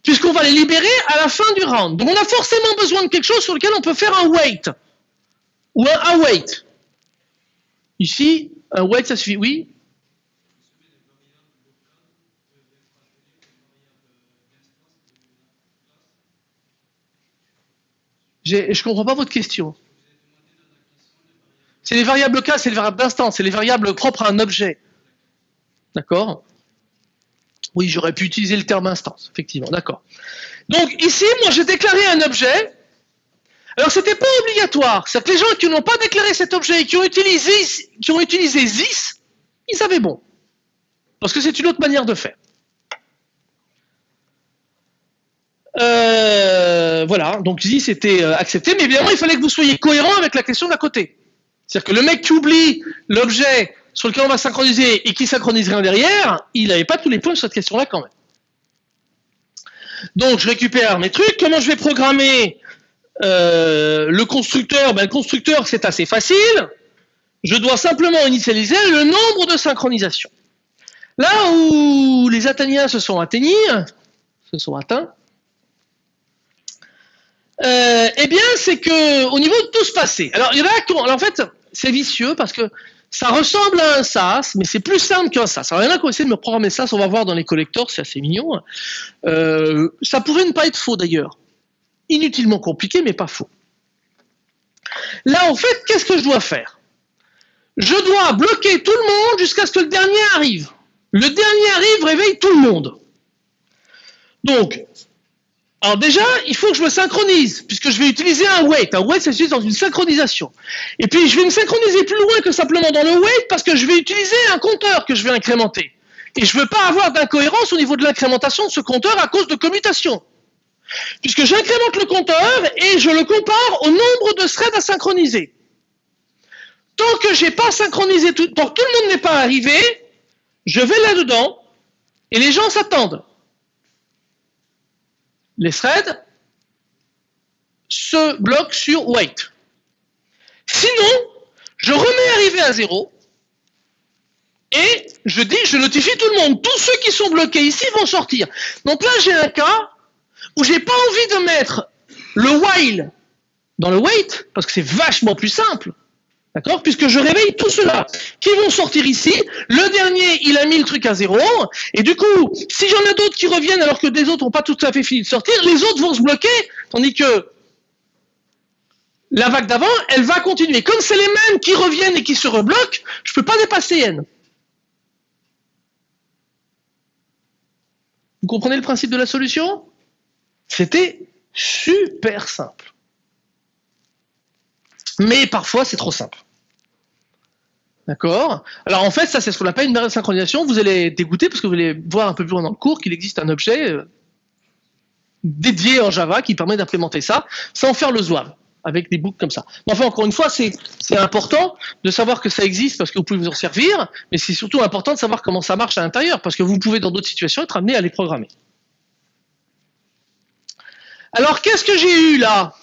puisqu'on va les libérer à la fin du round. Donc on a forcément besoin de quelque chose sur lequel on peut faire un wait, ou un await. Ici, un wait, ça suffit, oui Je ne comprends pas votre question. C'est les variables locales, c'est les variables d'instance, c'est les variables propres à un objet. D'accord? Oui, j'aurais pu utiliser le terme instance, effectivement, d'accord. Donc ici, moi j'ai déclaré un objet alors, c'était pas obligatoire. C'est-à-dire que les gens qui n'ont pas déclaré cet objet et qui ont utilisé, qui ont utilisé ZIS, ils savaient bon. Parce que c'est une autre manière de faire. Euh, voilà, donc ZIS était euh, accepté, mais évidemment, il fallait que vous soyez cohérent avec la question d'à côté. C'est-à-dire que le mec qui oublie l'objet sur lequel on va synchroniser et qui synchronise rien derrière, il n'avait pas tous les points sur cette question-là quand même. Donc, je récupère mes trucs. Comment je vais programmer euh, le constructeur, ben, le constructeur c'est assez facile. Je dois simplement initialiser le nombre de synchronisations. Là où les Athéniens se sont atteignés, se sont atteints, euh, eh bien, c'est que au niveau de tout ce passé. Alors, il y en a en fait, c'est vicieux parce que ça ressemble à un SAS, mais c'est plus simple qu'un SAS. Alors, il y en a qui ont essayé de me programmer SAS, on va voir dans les collecteurs, c'est assez mignon. Euh, ça pourrait ne pas être faux d'ailleurs inutilement compliqué, mais pas faux. Là, en fait, qu'est-ce que je dois faire? Je dois bloquer tout le monde jusqu'à ce que le dernier arrive. Le dernier arrive, réveille tout le monde. Donc, alors déjà, il faut que je me synchronise, puisque je vais utiliser un wait. Un wait, ça se dans une synchronisation. Et puis, je vais me synchroniser plus loin que simplement dans le wait, parce que je vais utiliser un compteur que je vais incrémenter. Et je ne veux pas avoir d'incohérence au niveau de l'incrémentation de ce compteur à cause de commutations puisque j'incrémente le compteur et je le compare au nombre de threads à synchroniser. Tant que j'ai pas synchronisé que tout le monde n'est pas arrivé, je vais là-dedans et les gens s'attendent. Les threads se bloquent sur wait. Sinon, je remets arrivé à zéro et je dis, je notifie tout le monde. Tous ceux qui sont bloqués ici vont sortir. Donc là, j'ai un cas où j'ai pas envie de mettre le while dans le wait, parce que c'est vachement plus simple. D'accord? Puisque je réveille tous ceux-là qui vont sortir ici. Le dernier, il a mis le truc à zéro. Et du coup, si j'en ai d'autres qui reviennent alors que des autres n'ont pas tout à fait fini de sortir, les autres vont se bloquer. Tandis que la vague d'avant, elle va continuer. Comme c'est les mêmes qui reviennent et qui se rebloquent, je ne peux pas dépasser n. Vous comprenez le principe de la solution? C'était super simple. Mais parfois, c'est trop simple. D'accord Alors en fait, ça c'est ce qu'on appelle une barrière de synchronisation. Vous allez dégoûter parce que vous allez voir un peu plus loin dans le cours qu'il existe un objet euh, dédié en Java qui permet d'implémenter ça sans faire le zouave avec des boucles comme ça. Mais enfin, encore une fois, c'est important de savoir que ça existe parce que vous pouvez vous en servir, mais c'est surtout important de savoir comment ça marche à l'intérieur parce que vous pouvez dans d'autres situations être amené à les programmer. Alors, qu'est-ce que j'ai eu là?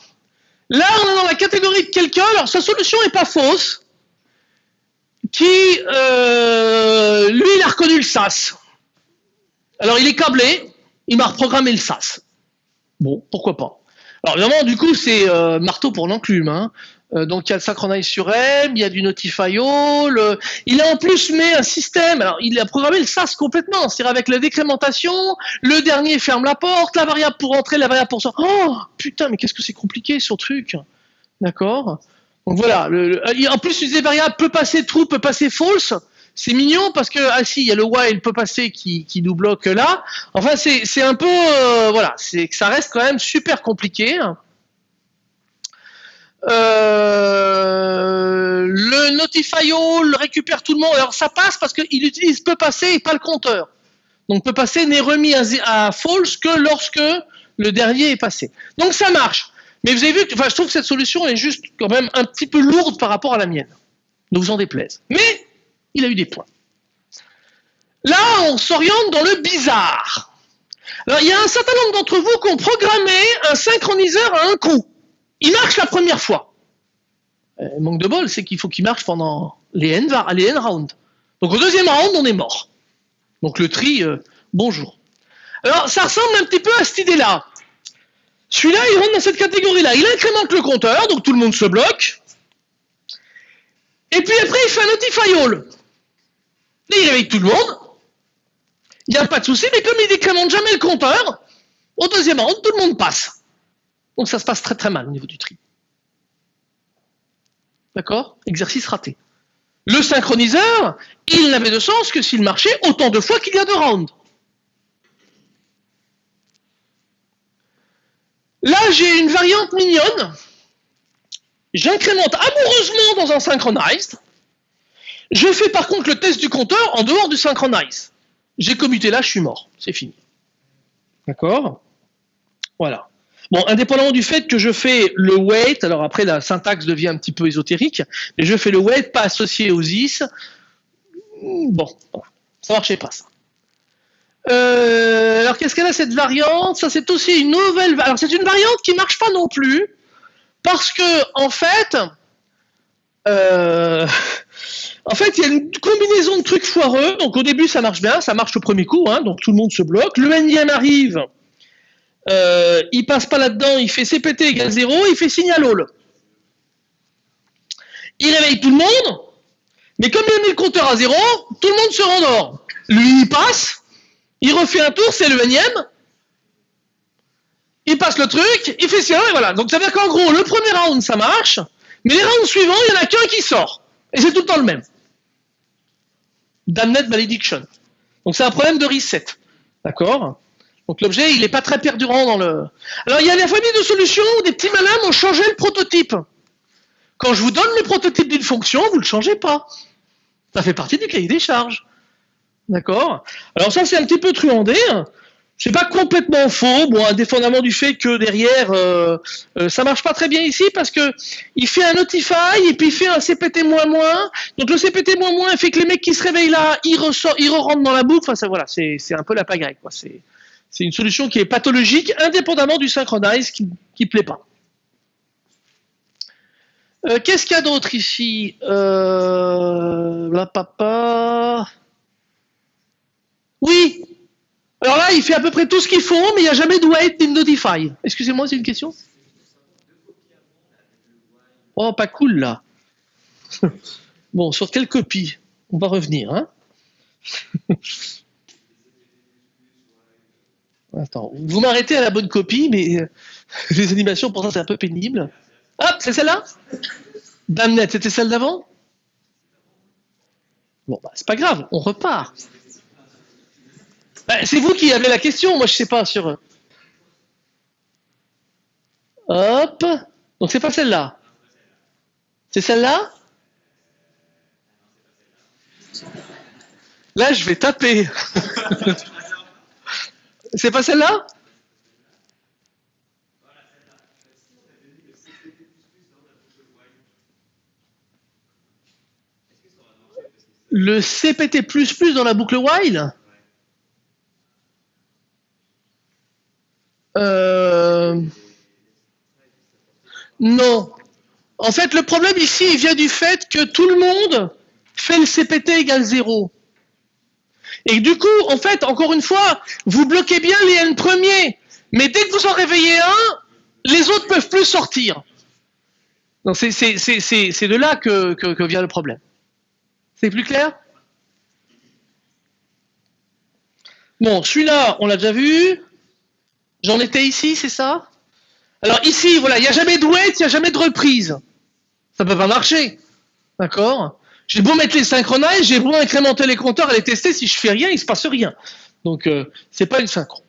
Là, on est dans la catégorie de quelqu'un, alors sa solution n'est pas fausse, qui, euh, lui, il a reconnu le SAS. Alors, il est câblé, il m'a reprogrammé le SAS. Bon, pourquoi pas. Alors, évidemment, du coup, c'est euh, marteau pour l'enclume. Hein. Euh, donc il y a le synchronize sur M, il y a du Notify All, il a en plus mis un système, alors il a programmé le SAS complètement, c'est-à-dire avec la décrémentation, le dernier ferme la porte, la variable pour entrer, la variable pour sortir. Oh putain, mais qu'est-ce que c'est compliqué ce truc D'accord? Donc voilà, en plus il variable peut passer true, peut passer false, c'est mignon parce que, ah si, il y a le while peut passer qui, nous bloque là. Enfin, c'est un peu, euh, voilà, c'est ça reste quand même super compliqué. Euh, le Notify All récupère tout le monde. Alors ça passe parce qu'il utilise peut passer et pas le compteur. Donc peut passer n'est remis à, false que lorsque le dernier est passé. Donc ça marche. Mais vous avez vu que enfin, je trouve que cette solution est juste quand même un petit peu lourde par rapport à la mienne. Ne vous en déplaise. Mais il a eu des points. Là, on s'oriente dans le bizarre. Alors, il y a un certain nombre d'entre vous qui ont programmé un synchroniseur à un coup. Il marche la première fois. Euh, manque de bol, c'est qu'il faut qu'il marche pendant les N, rounds. Donc au deuxième round, on est mort. Donc le tri, euh, bonjour. Alors ça ressemble un petit peu à cette idée-là. Celui-là, il rentre dans cette catégorie-là. Il incrémente le compteur, donc tout le monde se bloque. Et puis après, il fait un notify all. Là, il réveille tout le monde. Il n'y a pas de souci, mais comme il décrémente jamais le compteur, au deuxième round, tout le monde passe. Donc ça se passe très très mal au niveau du tri. D'accord? Exercice raté. Le synchroniseur, il n'avait de sens que s'il marchait autant de fois qu'il y a de rounds. Là, j'ai une variante mignonne. J'incrémente amoureusement dans un synchronized. Je fais par contre le test du compteur en dehors du synchronize. J'ai commuté là, je suis mort. C'est fini. D'accord? Voilà. Bon, indépendamment du fait que je fais le wait, alors après la syntaxe devient un petit peu ésotérique, mais je fais le wait pas associé aux is. Bon, ça marchait pas ça. Euh, alors qu'est-ce qu'elle a cette variante? Ça c'est aussi une nouvelle. Alors c'est une variante qui marche pas non plus parce que en fait, euh, en fait il y a une combinaison de trucs foireux. Donc au début ça marche bien, ça marche au premier coup, hein, donc tout le monde se bloque. Le énième arrive, euh, il passe pas là-dedans, il fait CPT égale 0, il fait signal all. Il réveille tout le monde, mais comme il a mis le compteur à 0, tout le monde se rendort. Lui, il passe, il refait un tour, c'est le énième, il passe le truc, il fait signal, et voilà. Donc ça veut dire qu'en gros, le premier round, ça marche, mais les rounds suivants, il n'y en a qu'un qui sort. Et c'est tout le temps le même. Damned Malediction. Donc c'est un problème de reset. D'accord? Donc l'objet, il n'est pas très perdurant dans le... Alors il y a des familles de solutions où des petits malins ont changé le prototype. Quand je vous donne le prototype d'une fonction, vous ne le changez pas. Ça fait partie du cahier des charges. D'accord Alors ça, c'est un petit peu truandé. C'est pas complètement faux, bon, indépendamment du fait que derrière, euh, euh, ça marche pas très bien ici parce que il fait un notify et puis il fait un CPT moins moins. Donc le CPT moins moins fait que les mecs qui se réveillent là, ils ressort, ils re rentrent dans la boucle. Enfin, ça, voilà, c'est un peu la pagaille. C'est une solution qui est pathologique, indépendamment du synchronize qui ne plaît pas. Euh, qu'est-ce qu'il y a d'autre ici? La papa. Oui. Alors là, il fait à peu près tout ce qu'il faut, mais il n'y a jamais de wait in notify. Excusez-moi, c'est une question Oh, pas cool là. bon, sur quelle copie? On va revenir. Hein Attends, vous m'arrêtez à la bonne copie, mais euh, les animations, pour ça, c'est un peu pénible. Hop, c'est celle-là? Damnette, c'était celle d'avant? Bon, bah, c'est pas grave, on repart. Bah, c'est vous qui avez la question, moi je sais pas sur... Hop, donc c'est pas celle-là. C'est celle-là? Là, je vais taper. c'est pas celle-là? Le CPT++ dans la boucle while? Euh... Non. En fait, le problème ici, vient du fait que tout le monde fait le CPT égale 0. Et du coup, en fait, encore une fois, vous bloquez bien les n premiers. Mais dès que vous en réveillez un, les autres peuvent plus sortir. C'est de là que vient le problème. C'est plus clair? Bon, celui-là, on l'a déjà vu. J'en étais ici, c'est ça? Alors ici, voilà, il n'y a jamais de wait, il n'y a jamais de reprise. Ça ne peut pas marcher. D'accord? J'ai beau mettre les synchronises, j'ai beau incrémenter les compteurs et les tester, si je fais rien, il ne se passe rien. Donc, euh, ce n'est pas une synchro.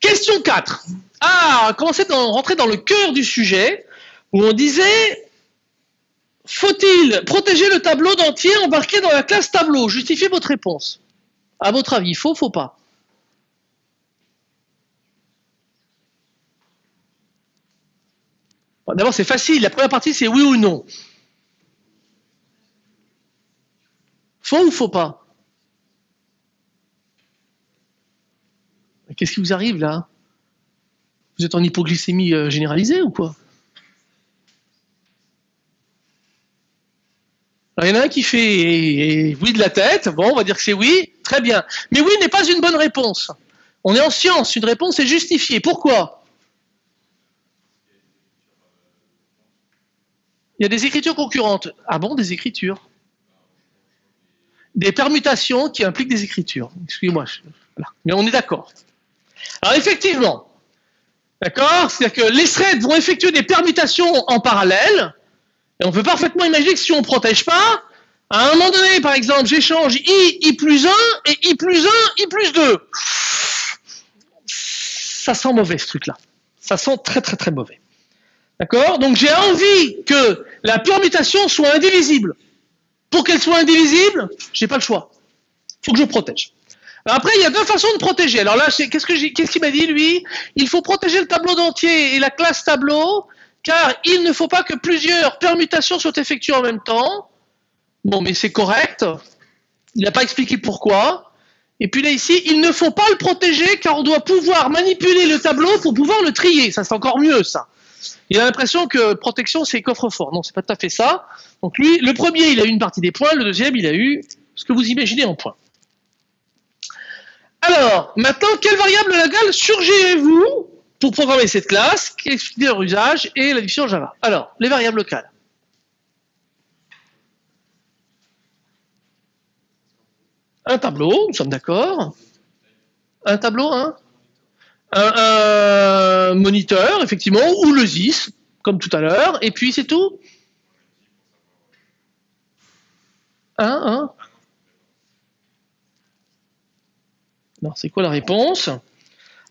Question 4. Ah, commencer à rentrer dans le cœur du sujet, où on disait faut-il protéger le tableau d'entier embarqué dans la classe tableau? Justifiez votre réponse. À votre avis, faut, faut pas D'abord, c'est facile. La première partie, c'est oui ou non. Faut ou faut pas? Qu'est-ce qui vous arrive là? Vous êtes en hypoglycémie euh, généralisée ou quoi? Il y en a un qui fait oui de la tête, bon, on va dire que c'est oui, très bien. Mais oui n'est pas une bonne réponse. On est en science, une réponse est justifiée. Pourquoi? Il y a des écritures concurrentes. Ah bon, des écritures? Des permutations qui impliquent des écritures. Excusez-moi, mais on est d'accord. Alors effectivement, d'accord? C'est-à-dire que les threads vont effectuer des permutations en parallèle, et on peut parfaitement imaginer que si on ne protège pas, à un moment donné, par exemple, j'échange i, i plus 1 et i plus 1, i plus 2. Ça sent mauvais ce truc-là. Ça sent très très très mauvais. D'accord? Donc j'ai envie que la permutation soit indivisible. Pour qu'elle soit indivisible, j'ai pas le choix. Il faut que je protège. après, il y a deux façons de protéger. Alors là, qu'est-ce qu'il qu m'a dit, lui? Il faut protéger le tableau d'entier et la classe tableau car il ne faut pas que plusieurs permutations soient effectuées en même temps. Bon, mais c'est correct. Il n'a pas expliqué pourquoi. Et puis là, ici, il ne faut pas le protéger, car on doit pouvoir manipuler le tableau pour pouvoir le trier. Ça, c'est encore mieux, ça. Il a l'impression que protection, c'est coffre-fort. Non, c'est pas tout à fait ça. Donc lui, le premier, il a eu une partie des points. Le deuxième, il a eu ce que vous imaginez en points. Alors, maintenant, quelle variable légale surgirez-vous pour programmer cette classe, expliquer leur usage et la diffusion Java? Alors, les variables locales. Un tableau, nous sommes d'accord. Un tableau, hein? Un, moniteur, effectivement, ou le ZIS, comme tout à l'heure, et puis c'est tout Un, un Alors, c'est quoi la réponse?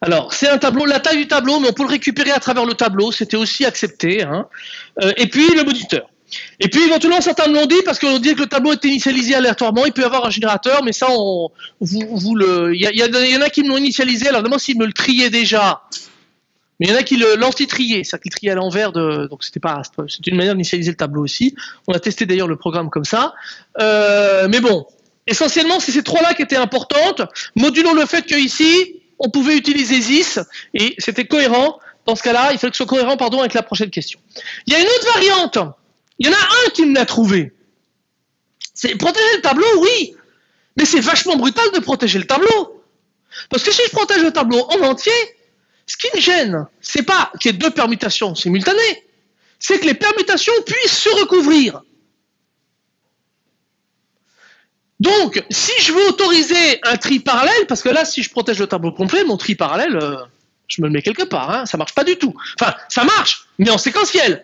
Alors, c'est un tableau, la taille du tableau, mais on peut le récupérer à travers le tableau, c'était aussi accepté. Hein. Euh, et puis, le moniteur. Et puis, éventuellement, certains l'ont dit, parce qu'on dit que le tableau est initialisé aléatoirement, il peut y avoir un générateur, mais ça, on, vous, le, il y, en a qui me l'ont initialisé, alors demande s'ils me le triaient déjà. Mais il y en a qui l'anti-triaient, c'est-à-dire qu'ils triaient à l'envers, de, donc c'était pas, c'était une manière d'initialiser le tableau aussi. On a testé d'ailleurs le programme comme ça. Euh, mais bon, essentiellement, c'est ces trois-là qui étaient importantes. Modulons le fait que ici, on pouvait utiliser ZIS et c'était cohérent. Dans ce cas-là, il fallait que ce soit cohérent pardon, avec la prochaine question. Il y a une autre variante. Il y en a un qui me l'a trouvé. C'est protéger le tableau, oui. Mais c'est vachement brutal de protéger le tableau. Parce que si je protège le tableau en entier, ce qui me gêne, c'est pas qu'il y ait deux permutations simultanées, c'est que les permutations puissent se recouvrir. Donc, si je veux autoriser un tri parallèle, parce que là, si je protège le tableau complet, mon tri parallèle, euh, je me le mets quelque part, hein, ça marche pas du tout. Enfin, ça marche, mais en séquentiel.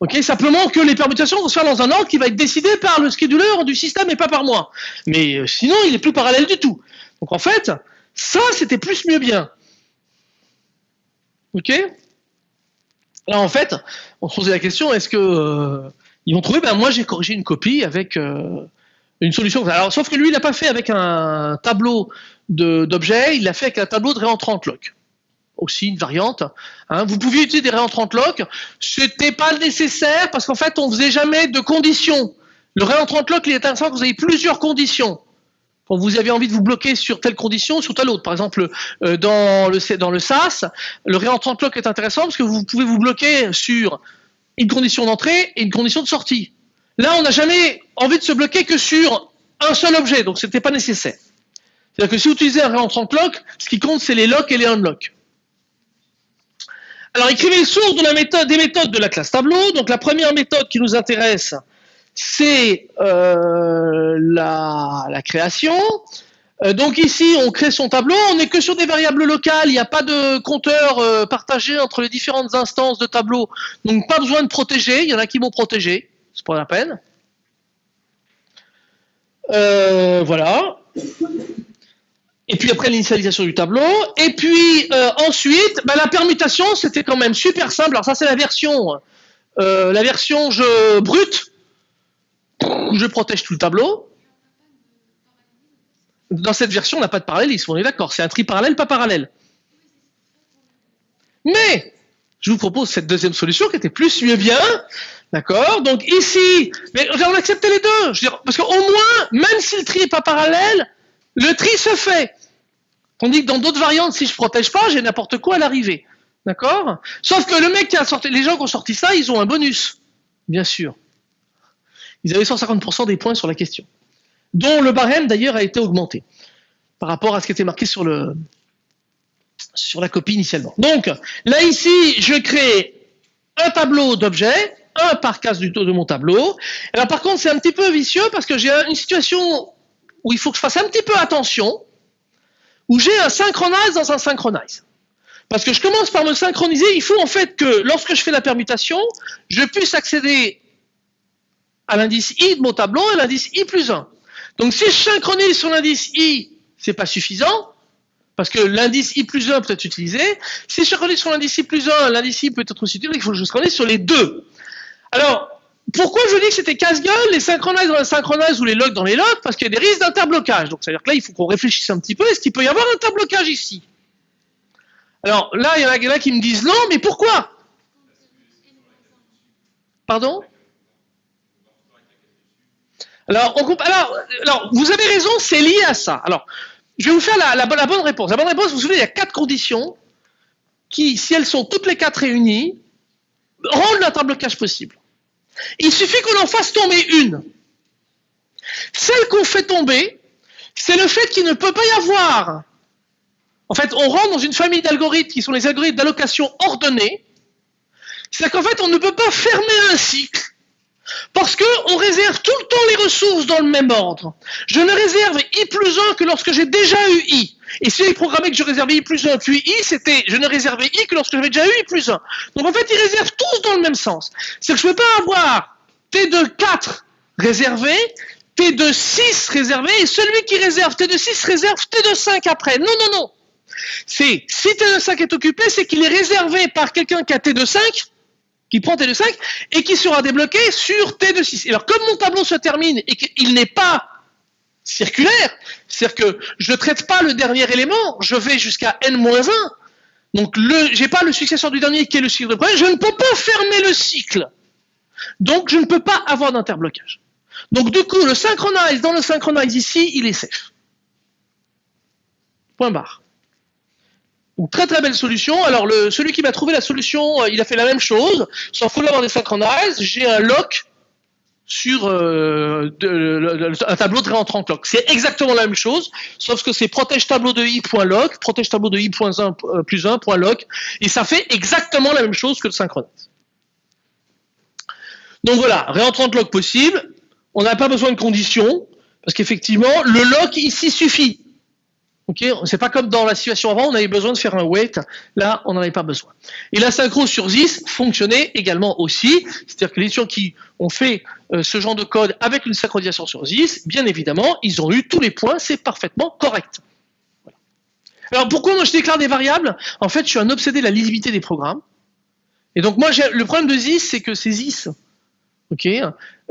Ok, simplement que les permutations vont se faire dans un ordre qui va être décidé par le scheduler du système et pas par moi. Mais euh, sinon, il est plus parallèle du tout. Donc en fait, ça, c'était plus mieux bien. Ok? Alors en fait, on se posait la question, est-ce que euh, ils vont trouver Ben moi, j'ai corrigé une copie avec euh, une solution. Alors, sauf que lui, il n'a pas fait avec un tableau d'objets, il l'a fait avec un tableau de réentrant lock aussi une variante. Hein. Vous pouviez utiliser des réentrants lock, c'était pas nécessaire parce qu'en fait on faisait jamais de conditions. Le réentrant lock il est intéressant que vous avez plusieurs conditions. Quand vous avez envie de vous bloquer sur telle condition, sur telle autre. Par exemple, euh, dans, le, dans le SAS, le réentrant lock est intéressant parce que vous pouvez vous bloquer sur une condition d'entrée et une condition de sortie. Là, on n'a jamais envie de se bloquer que sur un seul objet, donc ce n'était pas nécessaire. C'est-à-dire que si vous utilisez un réentrant lock, ce qui compte, c'est les locks et les unlocks. Alors, écrivez les sources de la méthode, des méthodes de la classe tableau. Donc, la première méthode qui nous intéresse, c'est euh, la, création. Euh, donc ici, on crée son tableau, on n'est que sur des variables locales, il n'y a pas de compteur euh, partagé entre les différentes instances de tableau, donc pas besoin de protéger, il y en a qui vont protéger, c'est pas la peine. voilà et puis après l'initialisation du tableau, et puis euh, ensuite, bah, la permutation, c'était quand même super simple. Alors ça, c'est la version, euh, la version je brute, je protège tout le tableau. Dans cette version, on n'a pas de parallélisme, on est d'accord, c'est un tri parallèle, pas parallèle. Mais, je vous propose cette deuxième solution qui était plus mieux bien, d'accord? Donc ici, mais on a accepté les deux, je veux dire, parce qu'au moins, même si le tri n'est pas parallèle, le tri se fait. Tandis que dans d'autres variantes, si je protège pas, j'ai n'importe quoi à l'arrivée. D'accord? Sauf que le mec qui a sorti, les gens qui ont sorti ça, ils ont un bonus. Bien sûr. Ils avaient 150% des points sur la question. Dont le barème d'ailleurs a été augmenté. Par rapport à ce qui était marqué sur le, sur la copie initialement. Donc, là ici, je crée un tableau d'objets, un par case du taux de mon tableau. Alors par contre, c'est un petit peu vicieux parce que j'ai une situation où il faut que je fasse un petit peu attention, où j'ai un synchronize dans un synchronize. Parce que je commence par me synchroniser, il faut en fait que lorsque je fais la permutation, je puisse accéder à l'indice i de mon tableau et l'indice i plus 1. Donc si je synchronise sur l'indice i, c'est pas suffisant, parce que l'indice i plus 1 peut être utilisé. Si je synchronise sur l'indice i plus 1, l'indice i peut être aussi utilisé, il faut que je synchronise sur les deux. Alors, pourquoi je dis que c'était casse-gueule, les synchronize dans les synchronize ou les logs dans les logs Parce qu'il y a des risques d'interblocage. Donc, c'est-à-dire que là, il faut qu'on réfléchisse un petit peu. Est-ce qu'il peut y avoir un interblocage ici? Alors, là, il y en a, qui me disent non, mais pourquoi? Pardon? Alors, on, alors, alors, vous avez raison, c'est lié à ça. Alors, je vais vous faire la, la, bonne réponse. La bonne réponse, vous vous souvenez, il y a quatre conditions qui, si elles sont toutes les quatre réunies, rendent l'interblocage possible. Il suffit qu'on en fasse tomber une. Celle qu'on fait tomber, c'est le fait qu'il ne peut pas y avoir. En fait, on rentre dans une famille d'algorithmes qui sont les algorithmes d'allocation ordonnée. C'est qu'en fait, on ne peut pas fermer un cycle parce qu'on réserve tout le temps les ressources dans le même ordre. Je ne réserve i plus 1 que lorsque j'ai déjà eu i. Et si j'ai programmé que je réservais i plus 1 puis i, c'était je ne réservais i que lorsque j'avais déjà eu i plus 1. Donc en fait, ils réservent tous dans le même sens. C'est que je ne peux pas avoir t de 4 réservé, t de 6 réservé, et celui qui réserve t de 6 réserve t de 5 après. Non, non, non. C'est si t de 5 est occupé, c'est qu'il est réservé par quelqu'un qui a t de 5, qui prend t de 5, et qui sera débloqué sur t de 6. alors comme mon tableau se termine et qu'il n'est pas circulaire, c'est-à-dire que je ne traite pas le dernier élément, je vais jusqu'à n-1, donc je n'ai pas le successeur du dernier qui est le cycle de premier, je ne peux pas fermer le cycle. Donc je ne peux pas avoir d'interblocage. Donc du coup, le synchronize dans le synchronize ici, il est safe. Point barre. Donc, très très belle solution. Alors le, celui qui m'a trouvé la solution, euh, il a fait la même chose, là dans les synchronize, j'ai un lock sur euh, un tableau de réentrant clock. C'est exactement la même chose, sauf que c'est protège tableau de i.log, protège tableau de i.1 euh, plus 1 et ça fait exactement la même chose que le synchronize. Donc voilà, réentrant log possible, on n'a pas besoin de conditions, parce qu'effectivement, le lock ici suffit. Ok, c'est pas comme dans la situation avant, on avait besoin de faire un wait. Là, on n'en avait pas besoin. Et la synchro sur ZIS fonctionnait également aussi. C'est-à-dire que les gens qui ont fait euh, ce genre de code avec une synchronisation sur ZIS, bien évidemment, ils ont eu tous les points, c'est parfaitement correct. Alors pourquoi moi je déclare des variables? En fait, je suis un obsédé de la lisibilité des programmes. Et donc moi, le problème de ZIS, c'est que c'est ZIS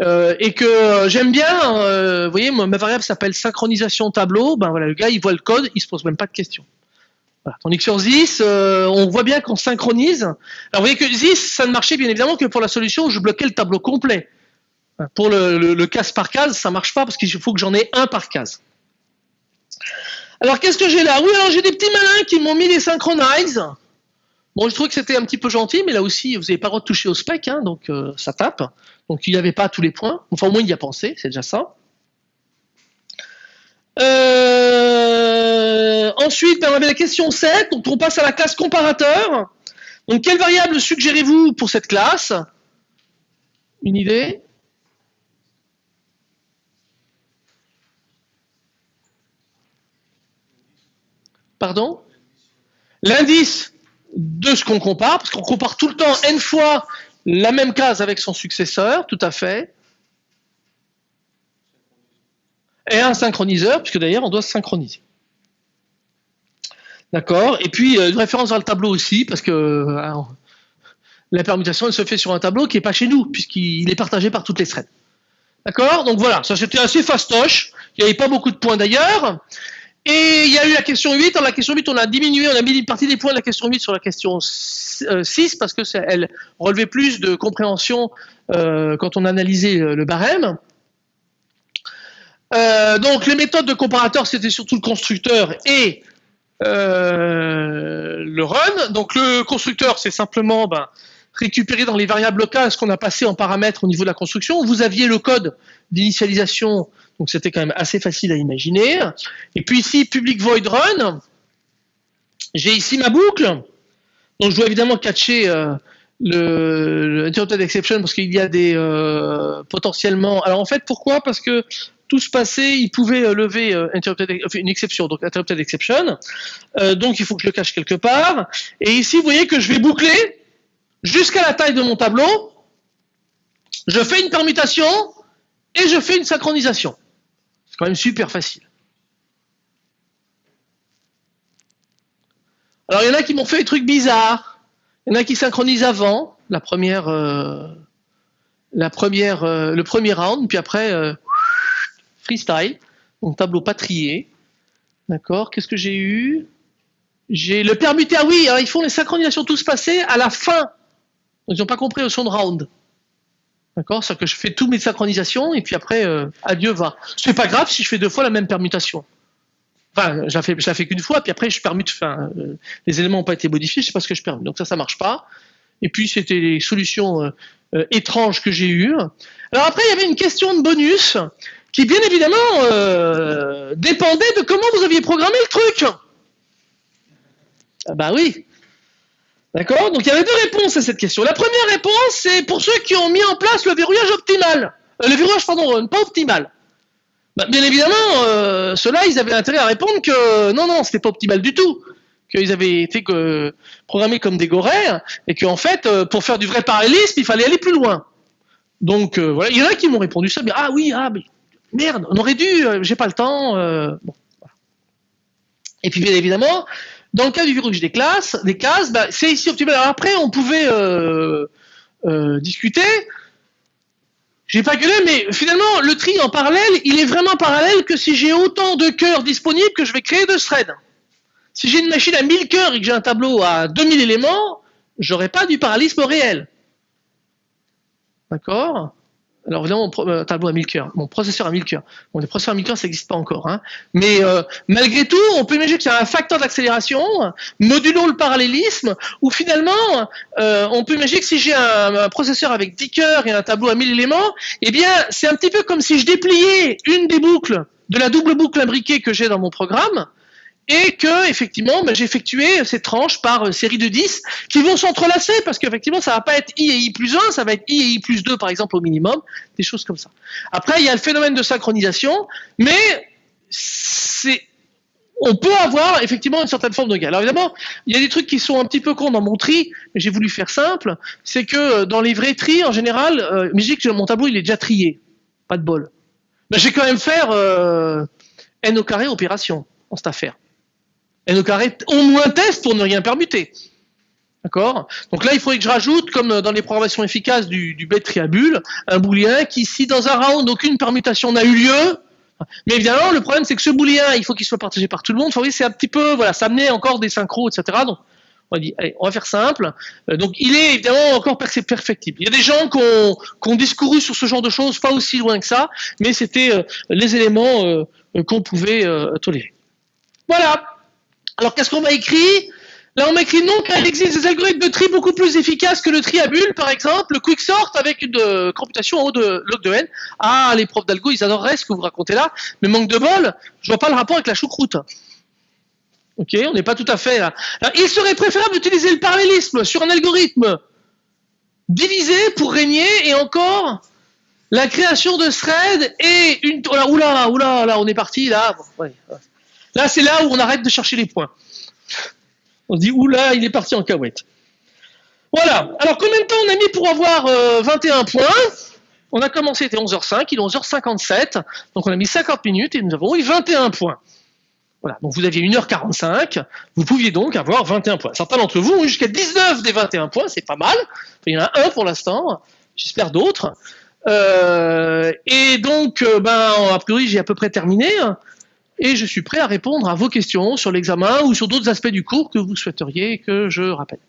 euh, et que j'aime bien euh, vous voyez ma variable s'appelle synchronisation tableau. Ben voilà le gars il voit le code il se pose même pas de questions. Voilà. tandis que sur ZIS euh, on voit bien qu'on synchronise. Alors vous voyez que ZIS ça ne marchait bien évidemment que pour la solution où je bloquais le tableau complet. Pour le, le, case par case ça marche pas parce qu'il faut que j'en ai un par case. Alors qu'est-ce que j'ai là? Oui alors j'ai des petits malins qui m'ont mis des synchronize Bon, je trouve que c'était un petit peu gentil, mais là aussi, vous n'avez pas le droit de toucher au spec, hein, donc ça tape. Donc il n'y avait pas tous les points. Enfin, au moins il y a pensé, c'est déjà ça. Euh, ensuite, ben, on avait la question 7, donc on passe à la classe comparateur. Donc quelle variable suggérez-vous pour cette classe? Une idée? Pardon? L'indice de ce qu'on compare, parce qu'on compare tout le temps n fois la même case avec son successeur, tout à fait. Et un synchroniseur, puisque d'ailleurs on doit se synchroniser. D'accord Et puis euh, une référence vers le tableau aussi, parce que euh, la permutation elle se fait sur un tableau qui n'est pas chez nous, puisqu'il est partagé par toutes les threads. D'accord? Donc voilà, ça c'était assez fastoche. Il n'y avait pas beaucoup de points d'ailleurs. Et il y a eu la question 8. Dans la question 8, on a diminué, on a mis une partie des points de la question 8 sur la question 6 euh, parce que elle relevait plus de compréhension euh, quand on analysait euh, le barème. donc les méthodes de comparateur, c'était surtout le constructeur et le run. Donc le constructeur, c'est simplement ben, récupérer dans les variables locales ce qu'on a passé en paramètres au niveau de la construction. Vous aviez le code d'initialisation donc c'était quand même assez facile à imaginer. Et puis ici, public void run, j'ai ici ma boucle. Donc je dois évidemment catcher euh, le, interrupted exception parce qu'il y a des euh, potentiellement. Alors en fait, pourquoi? Parce que tout se passait, il pouvait euh, lever une exception, donc interrupted exception. donc il faut que je le cache quelque part. Et ici, vous voyez que je vais boucler jusqu'à la taille de mon tableau. Je fais une permutation et je fais une synchronisation. C'est quand même super facile. Alors il y en a qui m'ont fait des trucs bizarres. Il y en a qui synchronisent avant la première, euh, la première, euh, le premier round, puis après euh, freestyle, donc tableau patrié. D'accord. Qu'est-ce que j'ai eu? J'ai le permuté. Ah oui, ils font les synchronisations tous passés à la fin. Ils n'ont pas compris au son de round. D'accord? C'est que je fais toutes mes synchronisations et puis après, euh, adieu va. C'est pas grave si je fais deux fois la même permutation. Enfin, je la fais, fais qu'une fois, puis après je permute, enfin, euh, les éléments n'ont pas été modifiés, je sais pas ce que je permute. Donc ça, ça marche pas. Et puis c'était les solutions euh, étranges que j'ai eues. Alors après, il y avait une question de bonus qui, bien évidemment, dépendait de comment vous aviez programmé le truc. Ah bah oui. D'accord Donc il y avait deux réponses à cette question. La première réponse, c'est pour ceux qui ont mis en place le verrouillage optimal. Euh, le verrouillage, pardon, euh, pas optimal. Bah, bien évidemment, euh, ceux-là, ils avaient intérêt à répondre que non, non, c'était pas optimal du tout. Qu'ils avaient été programmés comme des goraires et qu'en fait, pour faire du vrai parallélisme, il fallait aller plus loin. Donc voilà, il y en a qui m'ont répondu ça, mais ah oui, ah mais merde, on aurait dû, j'ai pas le temps. Et puis bien évidemment, dans le cas du verrouillage des classes, des cases, bah, c'est ici optimal. Alors après, on pouvait euh, euh, discuter. J'ai pas gueulé, mais finalement, le tri en parallèle, il est vraiment parallèle que si j'ai autant de cœurs disponibles que je vais créer de threads. Si j'ai une machine à 1000 cœurs et que j'ai un tableau à 2000 éléments, j'aurai pas du parallélisme réel. D'accord? Alors évidemment, mon euh, tableau à 1000 cœurs, mon processeur à 1000 cœurs. Bon, les processeurs à 1000 cœurs, ça n'existe pas encore. Hein. Mais euh, malgré tout, on peut imaginer qu'il y a un facteur d'accélération, modulo le parallélisme, où finalement, euh, on peut imaginer que si j'ai un, processeur avec 10 cœurs et un tableau à 1000 éléments, eh bien, c'est un petit peu comme si je dépliais une des boucles de la double boucle imbriquée que j'ai dans mon programme, et que effectivement ben, j'ai effectué ces tranches par euh, série de 10 qui vont s'entrelacer parce qu'effectivement ça va pas être i et i plus 1, ça va être i et i plus 2 par exemple au minimum, des choses comme ça. Après il y a le phénomène de synchronisation, mais c'est on peut avoir effectivement une certaine forme de gain. Alors évidemment, il y a des trucs qui sont un petit peu cons dans mon tri, mais j'ai voulu faire simple, c'est que euh, dans les vrais tris en général, euh, que mon tableau il est déjà trié, pas de bol. Mais j'ai quand même faire euh, n au carré opération en cette affaire n au carré au moins test pour ne rien permuter. D'accord? Donc là, il faudrait que je rajoute, comme dans les programmations efficaces du, du bête un booléen qui, si dans un round, aucune permutation n'a eu lieu, mais évidemment, le problème, c'est que ce booléen, il faut qu'il soit partagé par tout le monde. Vous voyez, c'est un petit peu, voilà, ça amenait encore des synchros, etc. Donc, on va dire, allez, on va faire simple. Euh, donc, il est évidemment encore perfectible. Il y a des gens qui ont, qui ont, discouru sur ce genre de choses, pas aussi loin que ça, mais c'était euh, les éléments euh, qu'on pouvait tolérer. Voilà. Alors qu'est-ce qu'on m'a écrit? Là, on m'a écrit non, car il existe des algorithmes de tri beaucoup plus efficaces que le tri à bulles, par exemple, le quicksort avec une euh, computation en haut de log de n. Ah, les profs d'algo, ils adoreraient ce que vous racontez là, mais manque de bol, je vois pas le rapport avec la choucroute. Ok, on n'est pas tout à fait là. il serait préférable d'utiliser le parallélisme sur un algorithme divisé pour régner et encore la création de thread et une. Oula, oula, oula, là, on est parti là. Là, c'est là où on arrête de chercher les points. On se dit, oula, il est parti en cahouette. Voilà. Alors, combien de temps on a mis pour avoir 21 euh, points? On a commencé, c'était 11h05, il est 11h57. Donc, on a mis 50 minutes et nous avons eu 21 points. Voilà. Donc, vous aviez 1h45. Vous pouviez donc avoir 21 points. Certains d'entre vous ont eu jusqu'à 19 des 21 points. C'est pas mal. Il y en a un pour l'instant. J'espère d'autres. Euh, et donc, euh, ben, a priori, j'ai à peu près terminé et je suis prêt à répondre à vos questions sur l'examen ou sur d'autres aspects du cours que vous souhaiteriez que je rappelle.